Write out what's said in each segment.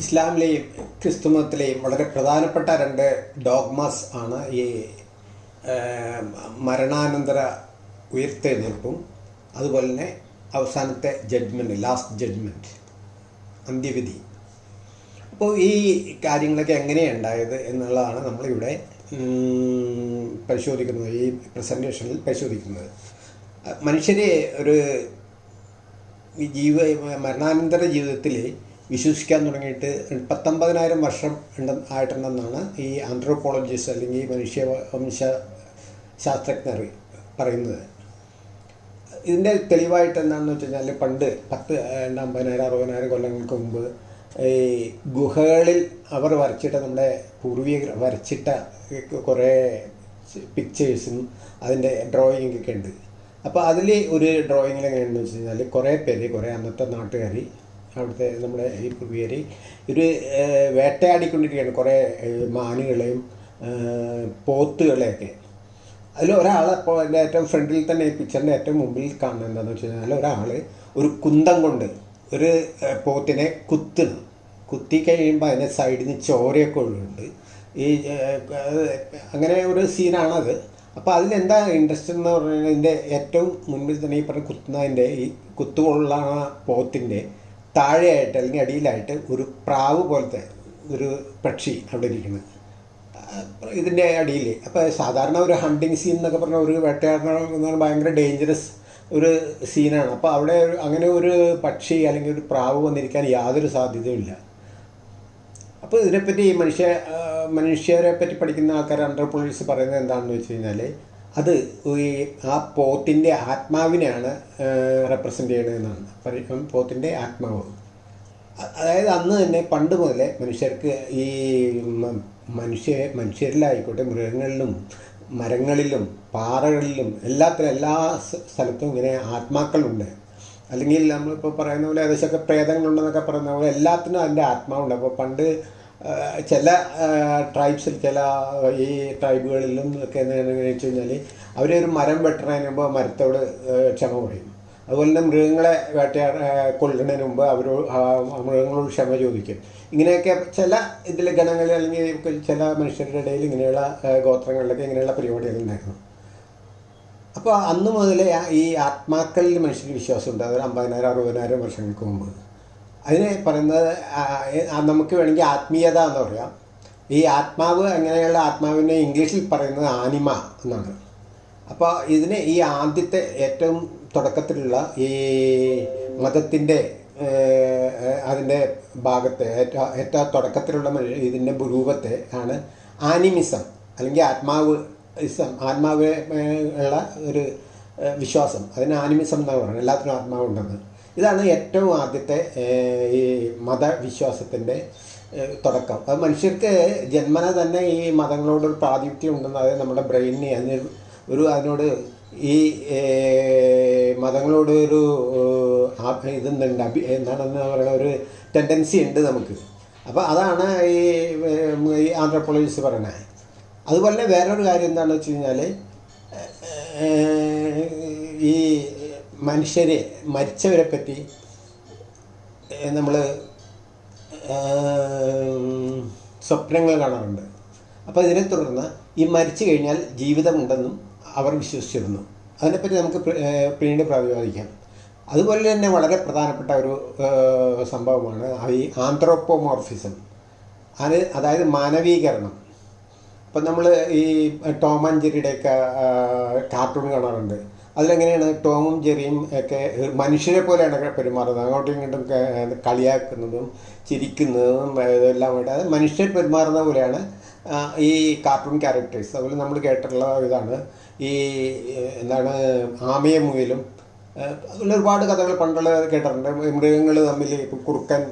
ഇസ്ലാമിലെയും ക്രിസ്തുമതത്തിലെയും വളരെ പ്രധാനപ്പെട്ട രണ്ട് ഡോഗ്മാസ് ആണ് ഈ മരണാനന്തര ഉയർത്തെഴുന്നേൽപ്പും അതുപോലെ തന്നെ അവസാനത്തെ ജഡ്ജ്മെന്റ് ലാസ്റ്റ് ജഡ്ജ്മെന്റ് അന്ത്യവിധി. അപ്പോൾ ഈ കാര്യങ്ങളൊക്കെ എങ്ങനെയാണ് എന്നുള്ളതാണ് നമ്മളിവിടെ പരിശോധിക്കുന്നത് ഈ പ്രസന്റേഷനിൽ പരിശോധിക്കുന്നത്. മനുഷ്യരെ ഒരു ജീവ മരണാനന്തര ജീവിതത്തിൽ വിശ്വസിക്കാൻ തുടങ്ങിയിട്ട് പത്തൊമ്പതിനായിരം വർഷം ഉണ്ട് ആയിട്ടുണ്ടെന്നാണ് ഈ ആന്ത്രോപോളജിസ്റ്റ് അല്ലെങ്കിൽ മനുഷ്യ വംശ ശാസ്ത്രജ്ഞർ പറയുന്നത്. ഇതിന്റെ തെളിവായിട്ട് എന്താണെന്ന് വെച്ച് കഴിഞ്ഞാൽ പണ്ട് പത്ത് അമ്പതിനായിരം അറുപതിനായിരം കൊല്ലങ്ങൾക്ക് മുമ്പ് ഈ ഗുഹകളിൽ അവർ വരച്ചിട്ട നമ്മുടെ പൂർവികർ വരച്ചിട്ട കുറേ പിക്ചേഴ്സും അതിന്റെ ഡ്രോയിങ് ഒക്കെ ഉണ്ട്. അപ്പോൾ അതിൽ ഒരു ഡ്രോയിങ്ങിൽ എങ്ങനെയാണെന്ന് വെച്ച് കഴിഞ്ഞാൽ കുറേ പേര് കുറേ അന്നത്തെ നാട്ടുകാർ അവിടുത്തെ നമ്മുടെ ഈ പൂർവികർ ഇവർ വേട്ടയാടിക്കൊണ്ടിരിക്കുകയാണ് കുറേ മാനുകളെയും പോത്തുകളെയൊക്കെ. അതിൽ ഒരാൾ അപ്പോൾ എന്റെ ഏറ്റവും ഫ്രണ്ടിൽ തന്നെ ഈ പിക്ചറിന്റെ ഏറ്റവും മുമ്പിൽ കാണുന്നത് എന്താണെന്ന് വെച്ച് കഴിഞ്ഞാൽ ഒരാൾ ഒരു കുന്തം കൊണ്ട് ഒരു പോത്തിനെ കുത്തുന്നു. കുത്തി കഴിയുമ്പോൾ അതിനെ സൈഡിൽ നിന്ന് ചോരയൊക്കെ ഒഴുകുന്നുണ്ട്. ഈ അങ്ങനെ ഒരു സീനാണത്. അപ്പോൾ അതിലെന്താ ഇൻട്രസ്റ്റ് എന്ന് പറഞ്ഞാൽ ഇതിന്റെ ഏറ്റവും മുൻപിൽ തന്നെ ഈ പറഞ്ഞ കുത്തുന്നതിന്റെ ഈ കുത്തുകൊള്ളുന്ന പോത്തിന്റെ താഴെയായിട്ട് അല്ലെങ്കിൽ അടിയിലായിട്ട് ഒരു പ്രാവ് പോലത്തെ ഒരു പക്ഷി അവിടെ ഇരിക്കുന്നത് ഇതിന്റെ അടിയിൽ അപ്പോൾ സാധാരണ ഒരു ഹണ്ടിങ് സീൻ എന്നൊക്കെ പറഞ്ഞാൽ ഒരു വേട്ടയാടണം പറഞ്ഞാൽ ഭയങ്കര ഡേഞ്ചറസ് ഒരു സീനാണ് അപ്പോൾ അവിടെ അങ്ങനെ ഒരു പക്ഷി അല്ലെങ്കിൽ ഒരു പ്രാവ് വന്നിരിക്കാൻ യാതൊരു സാധ്യതയുമില്ല അപ്പോൾ ഇതിനെപ്പറ്റി മനുഷ്യ മനുഷ്യരെ പറ്റി പഠിക്കുന്ന ആൾക്കാർ അണ്ടർ പോലീസ് പറയുന്നത് എന്താണെന്ന് വെച്ച് കഴിഞ്ഞാൽ അത് ഈ ആ പോത്തിന്റെ ആത്മാവിനെയാണ് റെപ്രസെന്റ് ചെയ്യണതെന്നാണ്. പറയും പോത്തിന്റെ ആത്മാവ്. അതായത് അന്ന് തന്നെ പണ്ട് മുതലേ മനുഷ്യർക്ക് ഈ മനുഷ്യ മനുഷ്യരിലായിക്കോട്ടെ മൃഗങ്ങളിലും മരങ്ങളിലും പാറകളിലും എല്ലാത്തിലും എല്ലാ സ്ഥലത്തും ഇങ്ങനെ ആത്മാക്കളുണ്ട്. അല്ലെങ്കിൽ നമ്മളിപ്പോൾ പറയുന്ന പോലെ ഏകദേശമൊക്കെ പ്രേതങ്ങളുണ്ടെന്നൊക്കെ പറയുന്ന പോലെ എല്ലാത്തിനും അതിന്റെ ആത്മാവുണ്ട്. അപ്പോൾ പണ്ട് ചില ട്രൈബ്സിൽ ചില ഈ ട്രൈബുകളിലും ഒക്കെ എന്താണെന്ന് വെച്ച് കഴിഞ്ഞാൽ അവർ ഒരു മരം വെട്ടണതിന് മുമ്പ് മരത്തോട് ക്ഷമ പറയും. അതുപോലെ തന്നെ മൃഗങ്ങളെ വേട്ടയാ കൊല്ലുന്നതിന് മുമ്പ് അവരോട് മൃഗങ്ങളോട് ക്ഷമ ചോദിക്കും. ഇങ്ങനെയൊക്കെ ചില ഇതിൽ ഗണങ്ങളിൽ അല്ലെങ്കിൽ ചില മനുഷ്യരുടെ ഇടയിൽ ഇങ്ങനെയുള്ള ഗോത്രങ്ങളിലൊക്കെ ഇങ്ങനെയുള്ള പരിപാടികൾ ഉണ്ടായിരുന്നു. അപ്പോൾ അന്ന് മുതലേ ഈ ആത്മാക്കളിൽ മനുഷ്യന് വിശ്വാസമുണ്ട്. അതൊരു അമ്പതിനായിരം അറുപതിനായിരം വർഷങ്ങൾക്ക് മുമ്പ്. അതിനെ പറയുന്നത് നമുക്ക് വേണമെങ്കിൽ ആത്മീയത എന്ന് പറയാം. ഈ ആത്മാവ് അങ്ങനെയുള്ള ആത്മാവിനെ ഇംഗ്ലീഷിൽ പറയുന്നത് ആനിമ എന്നാണ്. അപ്പോൾ ഇതിന് ഈ ആദ്യത്തെ ഏറ്റവും തുടക്കത്തിലുള്ള ഈ മതത്തിന്റെ അതിന്റെ ഭാഗത്തെ ഏറ്റവും ഏറ്റവും തുടക്കത്തിലുള്ള ഇതിന്റെ രൂപത്തെ ആണ് ആനിമിസം അല്ലെങ്കിൽ ആത്മാവ് ഇസം ആത്മാവ് ഉള്ള ഒരു വിശ്വാസം. അതിന് ആനിമിസം എന്നാണ് പറയുന്നത്. എല്ലാത്തിനും ആത്മാവുണ്ടെന്ന്. ഇതാണ് ഏറ്റവും ആദ്യത്തെ ഈ മതവിശ്വാസത്തിന്റെ തുടക്കം. അത് മനുഷ്യർക്ക് ജന്മന തന്നെ ഈ മതങ്ങളോടൊരു പ്രാതിനിധ്യം ഉണ്ടെന്ന് നമ്മുടെ ബ്രെയിനിന് അതിന് ഒരു അതിനോട് ഈ മതങ്ങളോട് ഒരു ഇതുണ്ട് അഭി എന്താണെന്ന് പറയുന്ന ഒരു ടെൻഡൻസി ഉണ്ട് നമുക്ക്. അപ്പോൾ അതാണ് ഈ ഈ പറയണത്. അതുപോലെ തന്നെ വേറൊരു കാര്യം എന്താണെന്ന് വെച്ച് കഴിഞ്ഞാൽ ഈ മനുഷ്യരെ മരിച്ചവരെ പറ്റി നമ്മൾ സ്വപ്നങ്ങൾ കാണാറുണ്ട്. അപ്പോൾ ഇതിനെ തുടർന്ന് ഈ മരിച്ചു കഴിഞ്ഞാൽ ജീവിതമുണ്ടെന്നും അവർ വിശ്വസിച്ചിരുന്നു. അതിനെപ്പറ്റി നമുക്ക് പിന്നീട് പ്രതിപാദിക്കാം അതുപോലെ തന്നെ വളരെ പ്രധാനപ്പെട്ട ഒരു സംഭവമാണ് ഈ ആന്ത്രോപ്പോമോർഫിസം അത് അതായത് മാനവീകരണം. ഇപ്പം നമ്മൾ ഈ ടോം ആൻഡ് ജെറിയുടെയൊക്കെ കാർട്ടൂൺ കാണാറുണ്ട്. അതിലെങ്ങനെയാണ് ടോമും ജെറിയും ഒക്കെ മനുഷ്യരെ പോലെയാണ് പെരുമാറുന്നത്? അങ്ങോട്ടും ഇങ്ങോട്ടും കളിയാക്കുന്നതും ചിരിക്കുന്നതും ഇതെല്ലാം അത് മനുഷ്യർ പെരുമാറുന്ന പോലെയാണ് ഈ കാർട്ടൂൺ ക്യാരക്ടേഴ്സ് അതുപോലെ നമ്മൾ കേട്ടിട്ടുള്ള ഇതാണ്. ഈ എന്താണ് ആമയ മുയലും. അതുപോലെ ഒരുപാട് കഥകൾ പണ്ടുള്ള കേട്ടിട്ടുണ്ട്. മൃഗങ്ങൾ തമ്മിൽ കുറുക്കൻ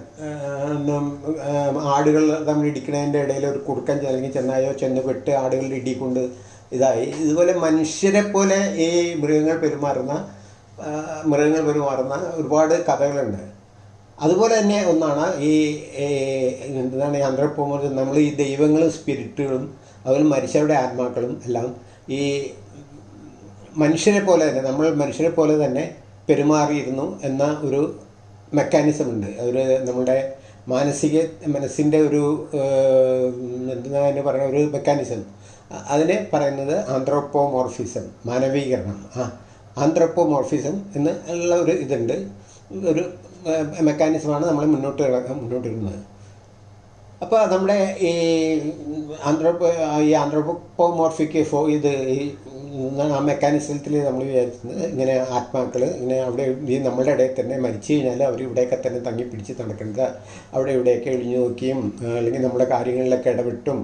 ആടുകൾ തമ്മിൽ ഇടിക്കുന്നതിന്റെ ഇടയിൽ ഒരു കുറുക്കൻ അല്ലെങ്കിൽ ചെന്നായോ ചെന്ന് പെട്ട് ആടുകളുടെ ഇടിക്കൊണ്ട് ഇതായി. ഇതുപോലെ മനുഷ്യരെ പോലെ ഈ മൃഗങ്ങൾ പെരുമാറുന്ന മൃഗങ്ങൾ പെരുമാറുന്ന ഒരുപാട് കഥകളുണ്ട്. അതുപോലെ തന്നെ ഒന്നാണ് ഈ എന്താണ് ഈ ആന്ത്രപ്പോമർ നമ്മൾ ഈ ദൈവങ്ങളും സ്പിരിറ്റുകളും അതുപോലെ മനുഷ്യരുടെ ആത്മാക്കളും എല്ലാം ഈ മനുഷ്യരെ പോലെ തന്നെ നമ്മൾ മനുഷ്യരെ പോലെ തന്നെ പെരുമാറിയിരുന്നു എന്ന ഒരു മെക്കാനിസം ഉണ്ട്. ഒരു നമ്മുടെ മാനസിക മനസ്സിന്റെ ഒരു എന്താ പറയുക ഒരു മെക്കാനിസം അതിനെ പറയുന്നത് ആന്ത്രോപ്പോമോർഫിസം മാനവീകരണം. ആ ആന്ത്രോപ്പോമോർഫിസം എന്ന് ഉള്ള ഒരു ഇതുണ്ട്. ഒരു മെക്കാനിസമാണ് നമ്മൾ മുന്നോട്ട് മുന്നോട്ട് ഇടുന്നത് അപ്പോൾ നമ്മുടെ ഈ ആന്ത്രോപ്പോ ഈ ആന്ത്രോപ്പോമോർഫിക് ഫോ ഇത് ഈ ആ മെക്കാനിസത്തിൽ നമ്മൾ വിചാരിക്കുന്നത് ഇങ്ങനെ ആത്മാക്കൾ ഇങ്ങനെ അവിടെ ഈ നമ്മളുടെ ഇടയിൽ തന്നെ മരിച്ചു കഴിഞ്ഞാൽ അവർ ഇവിടെയൊക്കെ തന്നെ തങ്ങി പിടിച്ച് നടക്കുന്നത്. അവിടെ ഇവിടെയൊക്കെ ഒഴിഞ്ഞു നോക്കിയും അല്ലെങ്കിൽ നമ്മുടെ കാര്യങ്ങളിലൊക്കെ ഇടപെട്ടും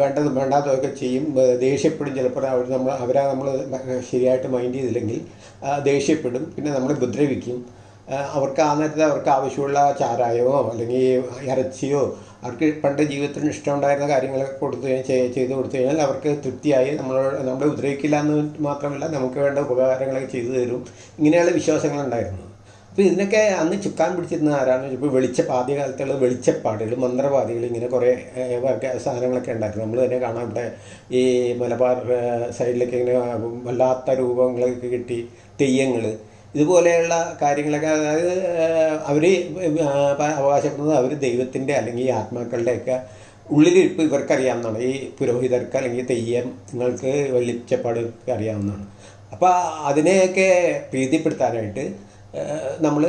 വേണ്ടതും വേണ്ടാത്തതൊക്കെ ചെയ്യും ദേഷ്യപ്പെടും. ചിലപ്പോൾ അവർ നമ്മൾ അവരാ നമ്മൾ ശരിയായിട്ട് മൈൻഡ് ചെയ്തില്ലെങ്കിൽ ദേഷ്യപ്പെടും. പിന്നെ നമ്മൾ ഉപദ്രവിക്കും. അവർക്ക് ആ നേരത്തെ അവർക്ക് ആവശ്യമുള്ള ചാരായമോ അല്ലെങ്കിൽ ഇറച്ചിയോ അവർക്ക് പണ്ട് ജീവിതത്തിന് ഇഷ്ടമുണ്ടായിരുന്ന കാര്യങ്ങളൊക്കെ കൊടുത്തു ചെയ്ത് കൊടുത്തു കഴിഞ്ഞാൽ അവർക്ക് തൃപ്തിയായി. നമ്മൾ നമ്മളെ ഉപദ്രവിക്കില്ല എന്ന് മാത്രമല്ല നമുക്ക് വേണ്ട ഉപകാരങ്ങളൊക്കെ ചെയ്തു തരും. ഇങ്ങനെയുള്ള വിശ്വാസങ്ങളുണ്ടായിരുന്നു അപ്പോൾ ഇതിനൊക്കെ അന്ന് ചുക്കാൻ പിടിച്ചിരുന്ന ആരാണ് ഇപ്പോൾ വെളിച്ച ആദ്യകാലത്തുള്ള വെളിച്ചപ്പാടുകൾ മന്ത്രവാദികൾ ഇങ്ങനെ കുറേ സാധനങ്ങളൊക്കെ ഉണ്ടായിരുന്നു. നമ്മൾ തന്നെ കാണാം ഇവിടെ ഈ മലബാർ സൈഡിലൊക്കെ ഇങ്ങനെ വല്ലാത്ത രൂപങ്ങളൊക്കെ കിട്ടി തെയ്യങ്ങൾ ഇതുപോലെയുള്ള കാര്യങ്ങളൊക്കെ അതായത് അവർ അവകാശപ്പെടുന്നത് അവർ ദൈവത്തിന്റെ അല്ലെങ്കിൽ ആത്മാക്കളുടെയൊക്കെ ഉള്ളിലിരിപ്പ് ഇവർക്കറിയാവുന്നതാണ്. ഈ പുരോഹിതർക്ക് അല്ലെങ്കിൽ തെയ്യം നിങ്ങൾക്ക് വലിച്ചപ്പാട് അറിയാവുന്നതാണ്. അപ്പോൾ അതിനെയൊക്കെ പ്രീതിപ്പെടുത്താനായിട്ട് നമ്മൾ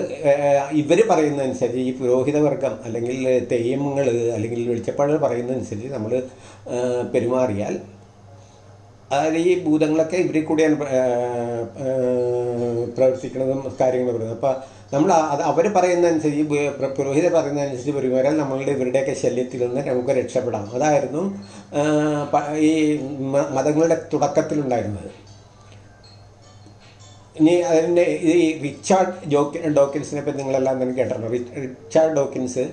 ഇവർ പറയുന്നതനുസരിച്ച് ഈ പുരോഹിതവർഗം അല്ലെങ്കിൽ തെയ്യങ്ങൾ അല്ലെങ്കിൽ വെളിച്ചപ്പാടുകൾ പറയുന്നതനുസരിച്ച് നമ്മൾ പെരുമാറിയാൽ അതായത് ഈ ഭൂതങ്ങളൊക്കെ ഇവരിൽ കൂടിയാണ് പ്രവർത്തിക്കുന്നതും കാര്യങ്ങൾ പറയുന്നത്. അപ്പോൾ നമ്മൾ അത് അവർ പറയുന്നതനുസരിച്ച് പുരോഹിതർ പറയുന്നതനുസരിച്ച് പെരുമാറാൻ നമ്മളുടെ ഇവരുടെയൊക്കെ ശല്യത്തിൽ നിന്ന് നമുക്ക് രക്ഷപ്പെടാം. അതായിരുന്നു ഈ മതങ്ങളുടെ തുടക്കത്തിലുണ്ടായിരുന്നത്. ഇനി അതിന്റെ ഈ റിച്ചാർഡ് ജോക്കി ഡോക്കിൻസിനെ പറ്റി നിങ്ങളെല്ലാം തന്നെ കേട്ടിട്ടുണ്ട്? റിച്ചാർഡ് ഡോക്കിൻസ്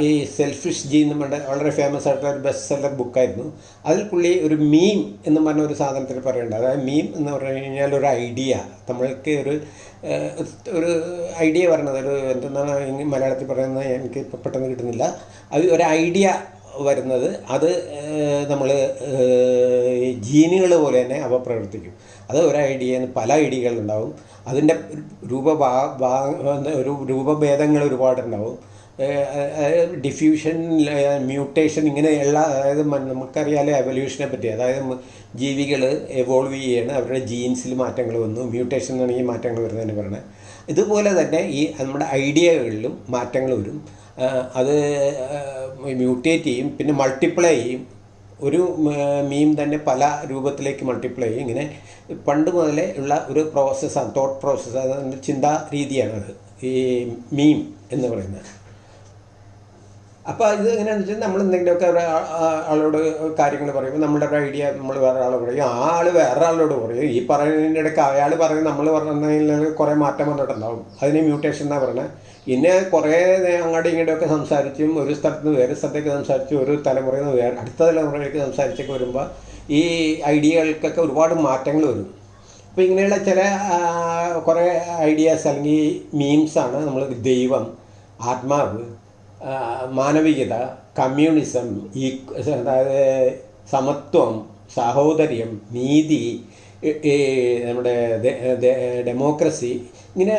ഈ സെൽഫിഷ് ജി എന്ന് പറഞ്ഞ വളരെ ഫേമസ് ആയിട്ടുള്ള ഒരു ബെസ്റ്റ് സെല്ലർ ബുക്കായിരുന്നു അതിൽ പുള്ളി ഒരു മീം എന്ന് പറഞ്ഞ ഒരു സാധനത്തിൽ പറയുന്നുണ്ട്. അതായത് മീം എന്ന് പറഞ്ഞു കഴിഞ്ഞാൽ ഒരു ഐഡിയ നമ്മൾക്ക് ഒരു ഒരു ഐഡിയ പറഞ്ഞത് ഒരു എന്തെന്നാണ് മലയാളത്തിൽ പറയുന്നത്? എനിക്ക് ഇപ്പോൾ പെട്ടെന്ന് കിട്ടുന്നില്ല. അത് ഒരു ഐഡിയ വരുന്നത്. അത് നമ്മൾ ജീനുകൾ പോലെ തന്നെ അവ പ്രവർത്തിക്കും. അത് ഒരു ഐഡിയ പല ഐഡിയകളുണ്ടാവും അതിന്റെ രൂപ ഒരു രൂപഭേദങ്ങൾ ഒരുപാടുണ്ടാവും. ഡിഫ്യൂഷൻ മ്യൂട്ടേഷൻ ഇങ്ങനെയുള്ള അതായത് നമുക്കറിയാലോ എവല്യൂഷനെ പറ്റി. അതായത് ജീവികൾ എവോൾവ് ചെയ്യാണ്. അവരുടെ ജീൻസിൽ മാറ്റങ്ങൾ വന്നു. മ്യൂട്ടേഷൻ എന്നാണ് മാറ്റങ്ങൾ വരുന്നതിന് പറയുന്നത് ഇതുപോലെ തന്നെ ഈ നമ്മുടെ ഐഡിയകളിലും മാറ്റങ്ങൾ വരും. അത് മ്യൂട്ടേറ്റ് ചെയ്യും. പിന്നെ മൾട്ടിപ്ലൈ ചെയ്യും. ഒരു മീം തന്നെ പല രൂപത്തിലേക്ക് മൾട്ടിപ്ലൈ ചെയ്യും. ഇങ്ങനെ പണ്ട് മുതലേ ഉള്ള ഒരു പ്രോസസ്സാണ് തോട്ട് പ്രോസസ്സാണ് ചിന്താ രീതിയാണത് ഈ മീം എന്ന് പറയുന്നത്. അപ്പോൾ ഇത് എങ്ങനെയാണെന്ന് വെച്ചാൽ നമ്മൾ എന്തെങ്കിലുമൊക്കെ ആളോട് കാര്യങ്ങൾ പറയുമ്പോൾ നമ്മളുടെ ഒരു ഐഡിയ നമ്മൾ വേറെ ആളോട് പറയും. ആ ആൾ വേറെ ആളോട് പറയും. ഈ പറയുന്നതിന്റെ ഇടയ്ക്ക് അയാൾ പറയും നമ്മൾ പറഞ്ഞതിൽ കുറേ മാറ്റം വന്നിട്ടുണ്ടാവും. അതിന് മ്യൂട്ടേഷൻ എന്നാണ് പറയുന്നത് പിന്നെ കുറേ അങ്ങോട്ടും ഇങ്ങോട്ടുമൊക്കെ സംസാരിച്ചും ഒരു സ്ഥലത്ത് നിന്ന് വേറെ സ്ഥലത്തേക്ക് സംസാരിച്ച് ഒരു തലമുറയിൽ നിന്ന് വേറെ അടുത്ത തലമുറയിലേക്ക് സംസാരിച്ചൊക്കെ വരുമ്പോൾ ഈ ഐഡിയകൾക്കൊക്കെ ഒരുപാട് മാറ്റങ്ങൾ വരും. അപ്പോൾ ഇങ്ങനെയുള്ള ചില കുറേ ഐഡിയാസ് അല്ലെങ്കിൽ മീംസാണ് നമ്മൾ ദൈവം ആത്മാവ് മാനവികത കമ്മ്യൂണിസം ഈ അതായത് സമത്വം സാഹോദര്യം നീതി നമ്മുടെ ഡെമോക്രസി ഇങ്ങനെ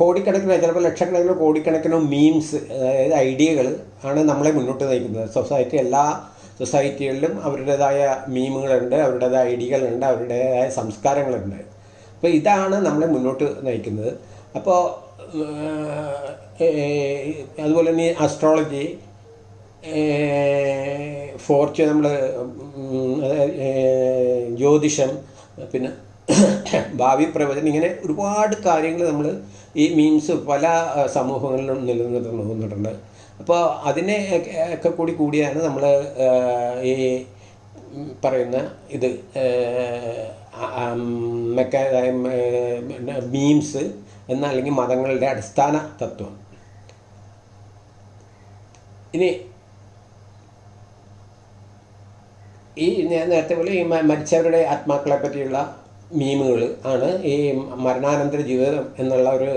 കോടിക്കണക്കിന് ചിലപ്പോൾ ലക്ഷക്കണക്കിന് കോടിക്കണക്കിനോ മീംസ് അതായത് ഐഡിയകൾ ആണ് നമ്മളെ മുന്നോട്ട് നയിക്കുന്നത്. സൊസൈറ്റി എല്ലാ സൊസൈറ്റികളിലും അവരുടേതായ മീമുകളുണ്ട് അവരുടേതായ ഐഡിയകളുണ്ട് അവരുടേതായ സംസ്കാരങ്ങളുണ്ട്. അപ്പോൾ ഇതാണ് നമ്മളെ മുന്നോട്ട് നയിക്കുന്നത്. അപ്പോൾ അതുപോലെ തന്നെ അസ്ട്രോളജി ഫോർച്യൂൺ നമ്മൾ ജ്യോതിഷം പിന്നെ ഭാവി പ്രവചനം ഇങ്ങനെ ഒരുപാട് കാര്യങ്ങൾ നമ്മൾ ഈ മീൻസ് പല സമൂഹങ്ങളിലും നിലനിർത്തുന്നുണ്ട് അപ്പോൾ അതിനെ ഒക്കെ കൂടി കൂടിയാണ് നമ്മൾ ഈ പറയുന്ന ഇത് മെക്ക മീംസ് എന്നല്ലെങ്കിൽ മതങ്ങളുടെ അടിസ്ഥാന തത്വം. ഇനി ഈ ഞാൻ നേരത്തെ പോലെ ഈ മരിച്ചവരുടെ ആത്മാക്കളെ പറ്റിയുള്ള മീമുകൾ ആണ് ഈ മരണാനന്തര ജീവിതം എന്നുള്ള ഒരു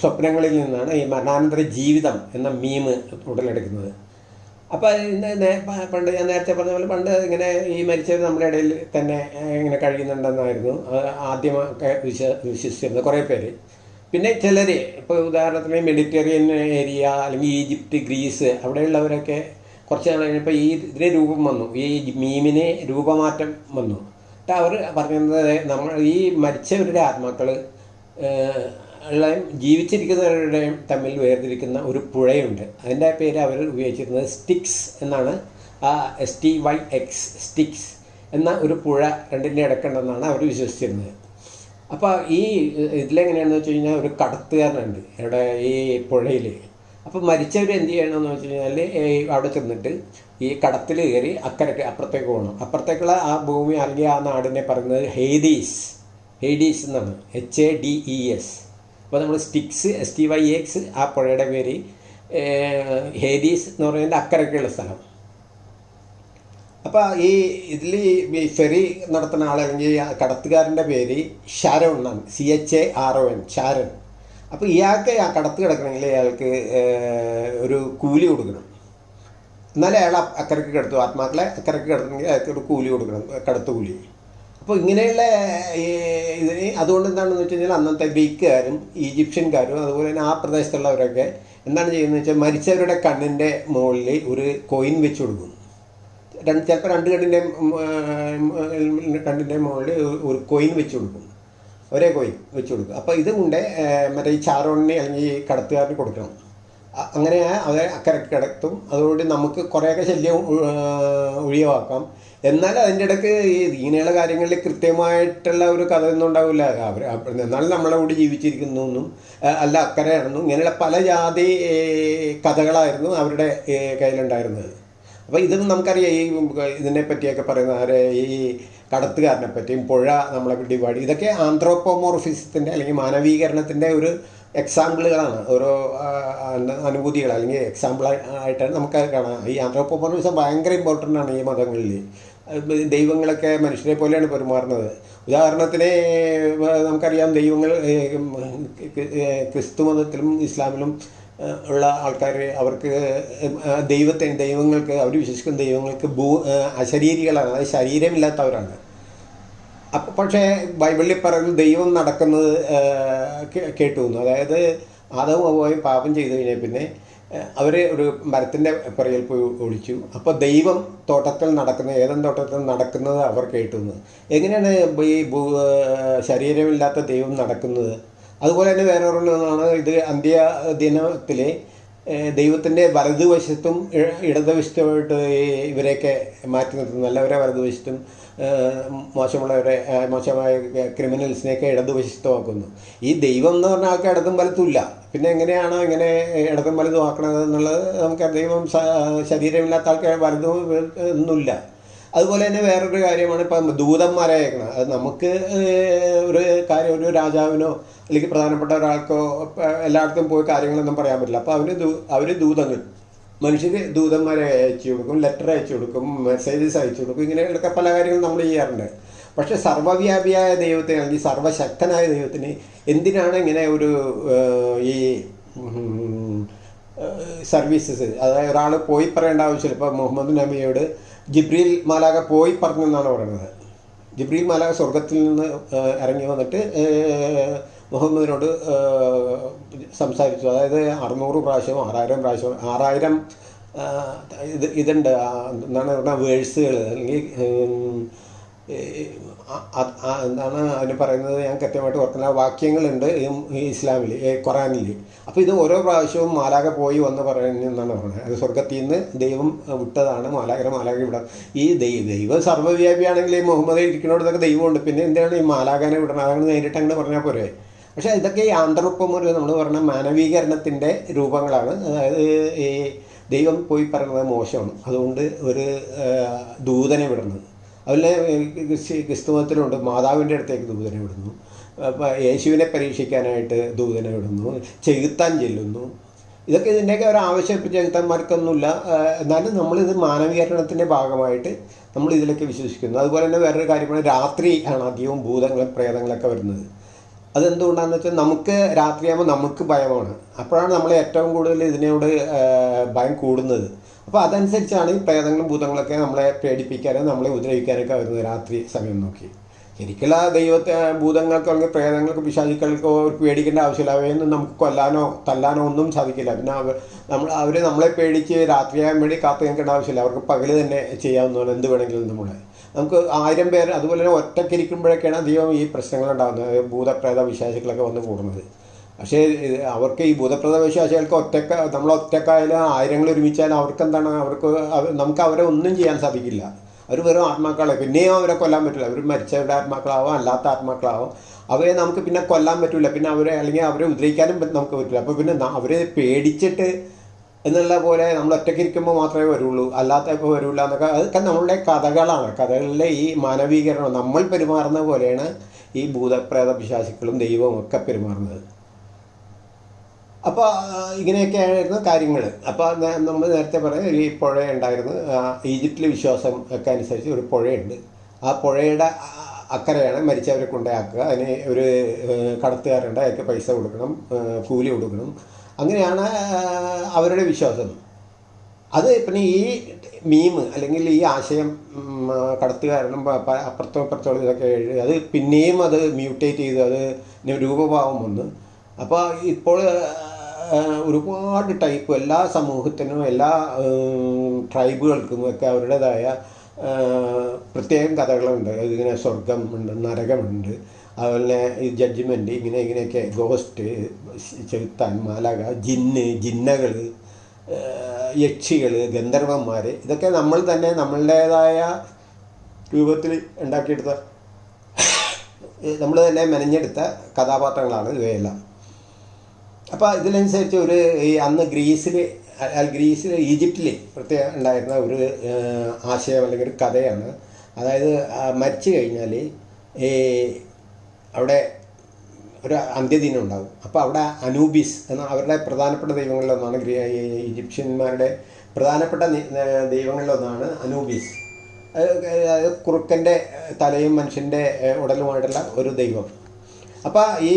സ്വപ്നങ്ങളിൽ നിന്നാണ് ഈ മരണാനന്തര ജീവിതം എന്ന മീമ് ഉടലെടുക്കുന്നത്. അപ്പോൾ ഇന്ന് പണ്ട് ഞാൻ നേരത്തെ പറഞ്ഞ പോലെ പണ്ട് ഇങ്ങനെ ഈ മരിച്ചവർ നമ്മുടെ ഇടയിൽ തന്നെ ഇങ്ങനെ കഴിയുന്നുണ്ടെന്നായിരുന്നു. ആദ്യമൊക്കെ വിശ്വ വിശ്വസിച്ചിരുന്നത് കുറേ പേര്. പിന്നെ ചിലർ ഇപ്പോൾ ഉദാഹരണത്തിന് മെഡിറ്ററേനിയൻ ഏരിയ അല്ലെങ്കിൽ ഈജിപ്റ്റ് ഗ്രീസ് അവിടെയുള്ളവരൊക്കെ കുറച്ച് നാൾ കഴിഞ്ഞപ്പോൾ ഈ ഇതിന് രൂപം വന്നു. ഈ മീമിന് രൂപമാറ്റം വന്നു. എന്നിട്ട് അവർ പറയുന്നത് നമ്മൾ ഈ മരിച്ചവരുടെ ആത്മാക്കൾ ഉള്ളതും ജീവിച്ചിരിക്കുന്നവരുടെയും തമ്മിൽ വേർതിരിക്കുന്ന ഒരു പുഴയുണ്ട്. അതിന്റെ പേര് അവർ ഉപയോഗിച്ചിരുന്നത് സ്റ്റിക്സ് എന്നാണ്. ആ S T Y X Styx എന്ന ഒരു പുഴ രണ്ടിന്റെ ഇടക്കുണ്ടെന്നാണ് അവർ വിശ്വസിച്ചിരുന്നത്. അപ്പോൾ ഈ ഇതിലെങ്ങനെയാണെന്ന് വെച്ച് കഴിഞ്ഞാൽ ഒരു കടത്തുകാരനുണ്ട് ഇവിടെ ഈ പുഴയിൽ അപ്പോൾ മരിച്ചവർ എന്ത് ചെയ്യണമെന്ന് വെച്ച് കഴിഞ്ഞാൽ അവിടെ ചെന്നിട്ട് ഈ കടത്തിൽ കയറി അക്കരക്ക് അപ്പുറത്തേക്ക് പോകണം അപ്പുറത്തേക്കുള്ള ആ ഭൂമി അല്ലെങ്കിൽ ആ നാടിനെ പറയുന്നത് ഹെയ്ഡീസ് ഹെയ്ഡീസ് എന്നാണ്. H A D E S അപ്പോൾ നമ്മൾ Styx S T Y X ആ പുഴയുടെ പേര് ഹേദീസ് എന്ന് പറയുന്നത് അക്കരക്കുള്ള സ്ഥലം. അപ്പോൾ ഈ ഇതിൽ ഈ ഫെറി നടത്തുന്ന ആൾ അല്ലെങ്കിൽ കടത്തുകാരന്റെ പേര് ഷാരോൺ എന്നാണ്. C H A R O N Charon അപ്പോൾ ഇയാൾക്ക് ആ കടത്ത് കിടക്കണമെങ്കിൽ അയാൾക്ക് ഒരു കൂലി കൊടുക്കണം. എന്നാലേ അയാൾ അക്കരക്ക് കിടത്തു. ആത്മാക്കളെ അക്കരക്ക് കിടത്തണമെങ്കിൽ അയാൾക്ക് ഒരു കൂലി കൊടുക്കണം കടത്ത് കൂലി. അപ്പോൾ ഇങ്ങനെയുള്ള ഈ ഇതിന് അതുകൊണ്ട് എന്താണെന്ന് വെച്ച് കഴിഞ്ഞാൽ അന്നത്തെ ഗ്രീക്കുകാരും ഈജിപ്ഷ്യൻകാരും അതുപോലെ തന്നെ ആ പ്രദേശത്തുള്ളവരൊക്കെ എന്താണ് ചെയ്യുന്നത് വെച്ചാൽ മരിച്ചവരുടെ കണ്ണിന്റെ മുകളിൽ ഒരു കോയിൻ വെച്ച് കൊടുക്കും. രണ്ട് ചിലപ്പോൾ രണ്ട് കണ്ണിന്റെ കണ്ണിന്റെ മുകളിൽ ഒരു കോയിൻ വെച്ച് കൊടുക്കും. ഒരേ കോയിൻ വെച്ച് കൊടുക്കും. അപ്പോൾ ഇത് കൊണ്ട് മറ്റേ ഈ ചാറോണിന് അല്ലെങ്കിൽ ഈ കടത്തുകാരന് കൊടുക്കണം. അങ്ങനെ അവരെ അക്കരെ കിടത്തും. അതുകൊണ്ട് നമുക്ക് കുറേയൊക്കെ ശല്യം ഒഴിവാക്കാം. എന്നാൽ അതിന്റെ ഇടയ്ക്ക് ഈ ഇങ്ങനെയുള്ള കാര്യങ്ങളിൽ കൃത്യമായിട്ടുള്ള ഒരു കഥ ഒന്നും ഉണ്ടാവില്ല. അവർ എന്നാലും നമ്മളെ കൂടി ജീവിച്ചിരിക്കുന്നു എന്നും അല്ല അക്കരയാണെന്നും ഇങ്ങനെയുള്ള പല ജാതി കഥകളായിരുന്നു അവരുടെ കയ്യിലുണ്ടായിരുന്നത്. അപ്പോൾ ഇത് നമുക്കറിയാം ഈ ഇതിനെ പറ്റിയൊക്കെ പറയുന്ന ഈ കടത്തുകാരനെ പറ്റിയും പുഴ നമ്മളെ ഡിവൈഡ് ഇതൊക്കെ ആന്ത്രോപ്പോമോർഫിസത്തിന്റെ അല്ലെങ്കിൽ മാനവീകരണത്തിന്റെ ഒരു എക്സാമ്പിളുകളാണ്. ഓരോ അനുഭൂതികൾ അല്ലെങ്കിൽ എക്സാമ്പിൾ ആയിട്ടാണ് നമുക്ക് കാണാം. ഈ ആന്ത്രോപ്പോമോർഫിസം ഭയങ്കര ഇമ്പോർട്ടന്റ് ആണ് ഈ മതങ്ങളിൽ. ദൈവങ്ങളൊക്കെ മനുഷ്യരെ പോലെയാണ് പെരുമാറുന്നത്. ഉദാഹരണത്തിന് നമുക്കറിയാം ദൈവങ്ങൾ ക്രിസ്തു മതത്തിലും ഇസ്ലാമിലും ഉള്ള ആൾക്കാർ അവർക്ക് ദൈവത്തെ ദൈവങ്ങൾക്ക് അവർ വിശ്വസിക്കുന്ന ദൈവങ്ങൾക്ക് ഭൂ അശരീരികളാണ്. അതായത് ശരീരമില്ലാത്തവരാണ്. അപ്പം പക്ഷേ ബൈബിളിൽ പറയുന്നത് ദൈവം നടക്കുന്നത് കേട്ടു വന്നു അതായത് ആദവും അവയും പാപം ചെയ്തു കഴിഞ്ഞാൽ പിന്നെ അവർ ഒരു മരത്തിന്റെ പുറകിൽ പോയി ഒളിച്ചു. അപ്പോൾ ദൈവം തോട്ടത്തിൽ നടക്കുന്ന ഏതൻ തോട്ടത്തിൽ നടക്കുന്നത് അവർ കേട്ടു വന്നു എങ്ങനെയാണ് ഈ ശരീരമില്ലാത്ത ദൈവം നടക്കുന്നത്? അതുപോലെ തന്നെ വേറെ ഒരെണ്ണമാണ് ഇത് അന്ത്യ ദിനത്തിലെ ദൈവത്തിന്റെ വലതുവശത്തും ഇടതുവശത്തുമായിട്ട് ഇവരെയൊക്കെ മാറ്റി നിർത്തുന്നു. നല്ലവരെ വലതുവശത്തും മോശമുള്ളവരെ മോശമായ ക്രിമിനൽസിനെയൊക്കെ ഇടതുവശത്തുമാക്കുന്നു. ഈ ദൈവം എന്ന് പറഞ്ഞ ആൾക്ക് ഇടതും വലത്തുമില്ല പിന്നെ എങ്ങനെയാണോ ഇങ്ങനെ ഇടതും വലതും ആക്കണത് എന്നുള്ളത് നമുക്ക് ദൈവം ശരീരമില്ലാത്ത ആൾക്ക് വലതും ഒന്നുമില്ല. അതുപോലെ തന്നെ വേറൊരു കാര്യമാണ് ഇപ്പം ദൂതന്മാരെ അയക്കണം അത് നമുക്ക് ഒരു കാര്യം ഒരു രാജാവിനോ അല്ലെങ്കിൽ പ്രധാനപ്പെട്ട ഒരാൾക്കോ എല്ലായിടത്തും പോയി കാര്യങ്ങളൊന്നും പറയാൻ പറ്റില്ല. അപ്പോൾ അവർ അവർ ദൂതങ്ങൾ മനുഷ്യർ ദൂതന്മാരെ അയച്ചു കൊടുക്കും ലെറ്റർ അയച്ചു കൊടുക്കും മെസ്സേജസ് അയച്ചു കൊടുക്കും ഇങ്ങനെയൊക്കെ പല കാര്യങ്ങളും നമ്മൾ ചെയ്യാറുണ്ട്. പക്ഷേ സർവവ്യാപിയായ ദൈവത്തിന് അല്ലെങ്കിൽ സർവശക്തനായ ദൈവത്തിന് എന്തിനാണ് ഇങ്ങനെ ഒരു ഈ സർവീസസ്? അതായത് ഒരാൾ പോയി പറയേണ്ട ആവശ്യമില്ല. ഇപ്പോൾ മുഹമ്മദ് നബിയോട് ജിബ്രീൽ മാലാക പോയി പറഞ്ഞു എന്നാണ് പറയുന്നത് ജിബ്രീൽ മാലാക സ്വർഗത്തിൽ നിന്ന് ഇറങ്ങി വന്നിട്ട് മുഹമ്മദിനോട് സംസാരിച്ചു. അതായത് അറുന്നൂറ് പ്രാവശ്യം ആറായിരം പ്രാവശ്യം ആറായിരം ഇത് ഇതുണ്ട്. എന്താണ് പറഞ്ഞാൽ വേഴ്സുകൾ അല്ലെങ്കിൽ എന്താണ് അതിന് പറയുന്നത്? ഞാൻ കൃത്യമായിട്ട് ഓർക്കുന്ന വാക്യങ്ങളുണ്ട് ഈ ഇസ്ലാമിൽ ഖുറാനിൽ അപ്പോൾ ഇത് ഓരോ പ്രാവശ്യവും മാലാക പോയി വന്ന് പറയുന്നതാണ് പറയുന്നത് അത് സ്വർഗത്തിൽ നിന്ന് ദൈവം വിട്ടതാണ് മാലാകര മാലാക വിടാം ഈ ദൈവ ദൈവം സർവവ്യാപിയാണെങ്കിൽ ഈ മുഹമ്മദ് ഇരിക്കുന്നിടത്തൊക്കെ ദൈവമുണ്ട്. പിന്നെ എന്താണ് ഈ മാലാകനെ വിടണം അതങ്ങനെ നേരിട്ട് അങ്ങനെ പറഞ്ഞാൽ പോരെ? പക്ഷേ ഇതൊക്കെ ഈ ആന്ത്രോപ്പമൊരു നമ്മൾ പറഞ്ഞ മാനവീകരണത്തിന്റെ രൂപങ്ങളാണ്. അതായത് ഈ ദൈവം പോയി പറയുന്നത് മോശമാണ്. അതുകൊണ്ട് ഒരു ദൂതനെ വിടുന്നു അതുപോലെ ക്രിസ്തുമതത്തിലുണ്ട്. മാതാവിന്റെ അടുത്തേക്ക് ദൂതനെ വിടുന്നു. യേശുവിനെ പരീക്ഷിക്കാനായിട്ട് ദൂതനെ വിടുന്നു ചെകുത്താൻ ചെല്ലുന്നു. ഇതൊക്കെ ഇതിന്റെയൊക്കെ ഒരു ആവശ്യം ഇപ്പം ചെകുത്താന്മാർക്കൊന്നുമില്ല എന്നാലും നമ്മളിത് മാനവീകരണത്തിന്റെ ഭാഗമായിട്ട് നമ്മൾ ഇതിലൊക്കെ വിശ്വസിക്കുന്നു. അതുപോലെ തന്നെ വേറൊരു കാര്യമാണ് രാത്രി ആണ് അധികവും ഭൂതങ്ങളും പ്രേതങ്ങളൊക്കെ വരുന്നത്. അതെന്തുകൊണ്ടാണെന്ന് വെച്ചാൽ നമുക്ക് രാത്രിയാകുമ്പോൾ നമുക്ക് ഭയമാണ്. അപ്പോഴാണ് നമ്മൾ ഏറ്റവും കൂടുതൽ ഇതിനോട് ഭയം കൂടുന്നത്. അപ്പോൾ അതനുസരിച്ചാണ് ഈ പ്രേതങ്ങളും ഭൂതങ്ങളൊക്കെ നമ്മളെ പേടിപ്പിക്കാനും നമ്മളെ ഉപദ്രവിക്കാനൊക്കെ വരുന്നത് രാത്രി സമയം നോക്കി. ശരിക്കുള്ള ദൈവത്തെ ഭൂതങ്ങൾക്കോ അല്ലെങ്കിൽ പ്രേതങ്ങൾക്ക് പിശാചിക്കൾക്കോ അവർക്ക് പേടിക്കേണ്ട ആവശ്യമില്ല. അവയൊന്നും നമുക്ക് കൊല്ലാനോ തല്ലാനോ ഒന്നും സാധിക്കില്ല. പിന്നെ അവർ നമ്മൾ അവർ നമ്മളെ പേടിച്ച് രാത്രിയാകാൻ വേണ്ടി കാത്തു നിൽക്കേണ്ട ആവശ്യമില്ല. അവർക്ക് പകൽ തന്നെ ചെയ്യാവുന്നതാണ് എന്ത് വേണമെങ്കിലും നമ്മളെ നമുക്ക് ആയിരം പേർ അതുപോലെ തന്നെ ഒറ്റക്കിരിക്കുമ്പോഴൊക്കെയാണ് അധികം ഈ പ്രശ്നങ്ങൾ ഉണ്ടാകുന്നത്. ഭൂതപ്രേത വിശ്വാസികളൊക്കെ വന്ന് കൂടുന്നത്. പക്ഷേ അവർക്ക് ഈ ഭൂതപ്രേത വിശ്വാസികൾക്ക് ഒറ്റക്ക നമ്മൾ ഒറ്റക്കായാലും ആയിരങ്ങൾ ഒരുമിച്ചാലും അവർക്ക് എന്താണ് അവർക്ക് നമുക്ക് അവരെ ഒന്നും ചെയ്യാൻ സാധിക്കില്ല. അവർ വെറും ആത്മാക്കളെ. പിന്നെയും അവരെ കൊല്ലാൻ പറ്റില്ല അവർ മരിച്ചവരുടെ ആത്മാക്കളാവോ അല്ലാത്ത ആത്മാക്കളാവോ അവരെ നമുക്ക് പിന്നെ കൊല്ലാൻ പറ്റില്ല പിന്നെ അവരെ അല്ലെങ്കിൽ അവരെ ഉദ്രവിക്കാനും നമുക്ക് പറ്റില്ല അപ്പോൾ പിന്നെ അവരെ പേടിച്ചിട്ട് എന്നുള്ള പോലെ നമ്മൾ ഒറ്റയ്ക്ക് ഇരിക്കുമ്പോൾ മാത്രമേ വരുള്ളൂ. അല്ലാത്ത ഇപ്പോൾ വരില്ല എന്നൊക്കെ. അതൊക്കെ നമ്മളുടെ കഥകളാണ്. കഥകളിലെ ഈ മാനവീകരണം നമ്മൾ പെരുമാറുന്ന പോലെയാണ് ഈ ഭൂതപ്രേത വിശ്വാസികളും ദൈവവും ഒക്കെ പെരുമാറുന്നത്. അപ്പോൾ ഇങ്ങനെയൊക്കെ ആയിരുന്നു കാര്യങ്ങൾ അപ്പോൾ നമ്മൾ നേരത്തെ പറഞ്ഞ ഒരു പുഴ ഉണ്ടായിരുന്നു. ഈജിപ്തിലെ വിശ്വാസം ഒക്കെ അനുസരിച്ച് ഒരു പുഴയുണ്ട്. ആ പുഴയുടെ അക്കരയാണ് മരിച്ചവരെ കൊണ്ടാക്കുക അതിന് ഒരു കടത്തുകാരുണ്ട് അയാൾക്ക് പൈസ കൊടുക്കണം. കൂലി കൊടുക്കണം. അങ്ങനെയാണ് അവരുടെ വിശ്വാസം. അത് പിന്നെ ഈ മീം അല്ലെങ്കിൽ ഈ ആശയം കടത്തുകാരനും അപ്പുറത്തും അപ്പുറത്തോളം ഇതൊക്കെ എഴുതി അത് പിന്നെയും അത് മ്യൂട്ടേറ്റ് ചെയ്തു. അത് രൂപഭാവം വന്നു. അപ്പോൾ ഇപ്പോൾ ഒരുപാട് ടൈപ്പ് എല്ലാ സമൂഹത്തിനും എല്ലാ ട്രൈബുകൾക്കും ഒക്കെ അവരുടേതായ പ്രത്യേകം കഥകളുണ്ട്. ഇങ്ങനെ സ്വർഗമുണ്ട് നരകമുണ്ട്. അതുപോലെ ഈ ജഡ്ജ്മെന്റ് ഇങ്ങനെ ഇങ്ങനെയൊക്കെ ഗോസ്റ്റ് ചെത്താൻ മാലക ജിന്ന് ജിന്നകൾ യക്ഷികൾ ഗന്ധർവന്മാർ ഇതൊക്കെ നമ്മൾ തന്നെ നമ്മളുടേതായ രൂപത്തിൽ ഉണ്ടാക്കിയെടുത്ത നമ്മൾ തന്നെ മെനഞ്ഞെടുത്ത കഥാപാത്രങ്ങളാണ് ഇവയെല്ലാം. അപ്പോൾ ഇതിനനുസരിച്ച് ഒരു ഈ അന്ന് ഗ്രീസിൽ ഗ്രീസിൽ ഈജിപ്തിൽ പ്രത്യേകം ഉണ്ടായിരുന്ന ഒരു ആശയം അല്ലെങ്കിൽ ഒരു കഥയാണ്. അതായത് മരിച്ചു കഴിഞ്ഞാൽ ഈ അവിടെ ഒരു അന്ത്യദിനം ഉണ്ടാകും അപ്പോൾ അവിടെ അനൂബിസ് എന്ന അവരുടെ പ്രധാനപ്പെട്ട ദൈവങ്ങളിലൊന്നാണ് ഈജിപ്ഷ്യന്മാരുടെ പ്രധാനപ്പെട്ട ദൈവങ്ങളിലൊന്നാണ് അനൂബിസ്. അത് അതായത് കുറുക്കന്റെ തലയും മനുഷ്യന്റെ ഉടലുമായിട്ടുള്ള ഒരു ദൈവം. അപ്പോൾ ഈ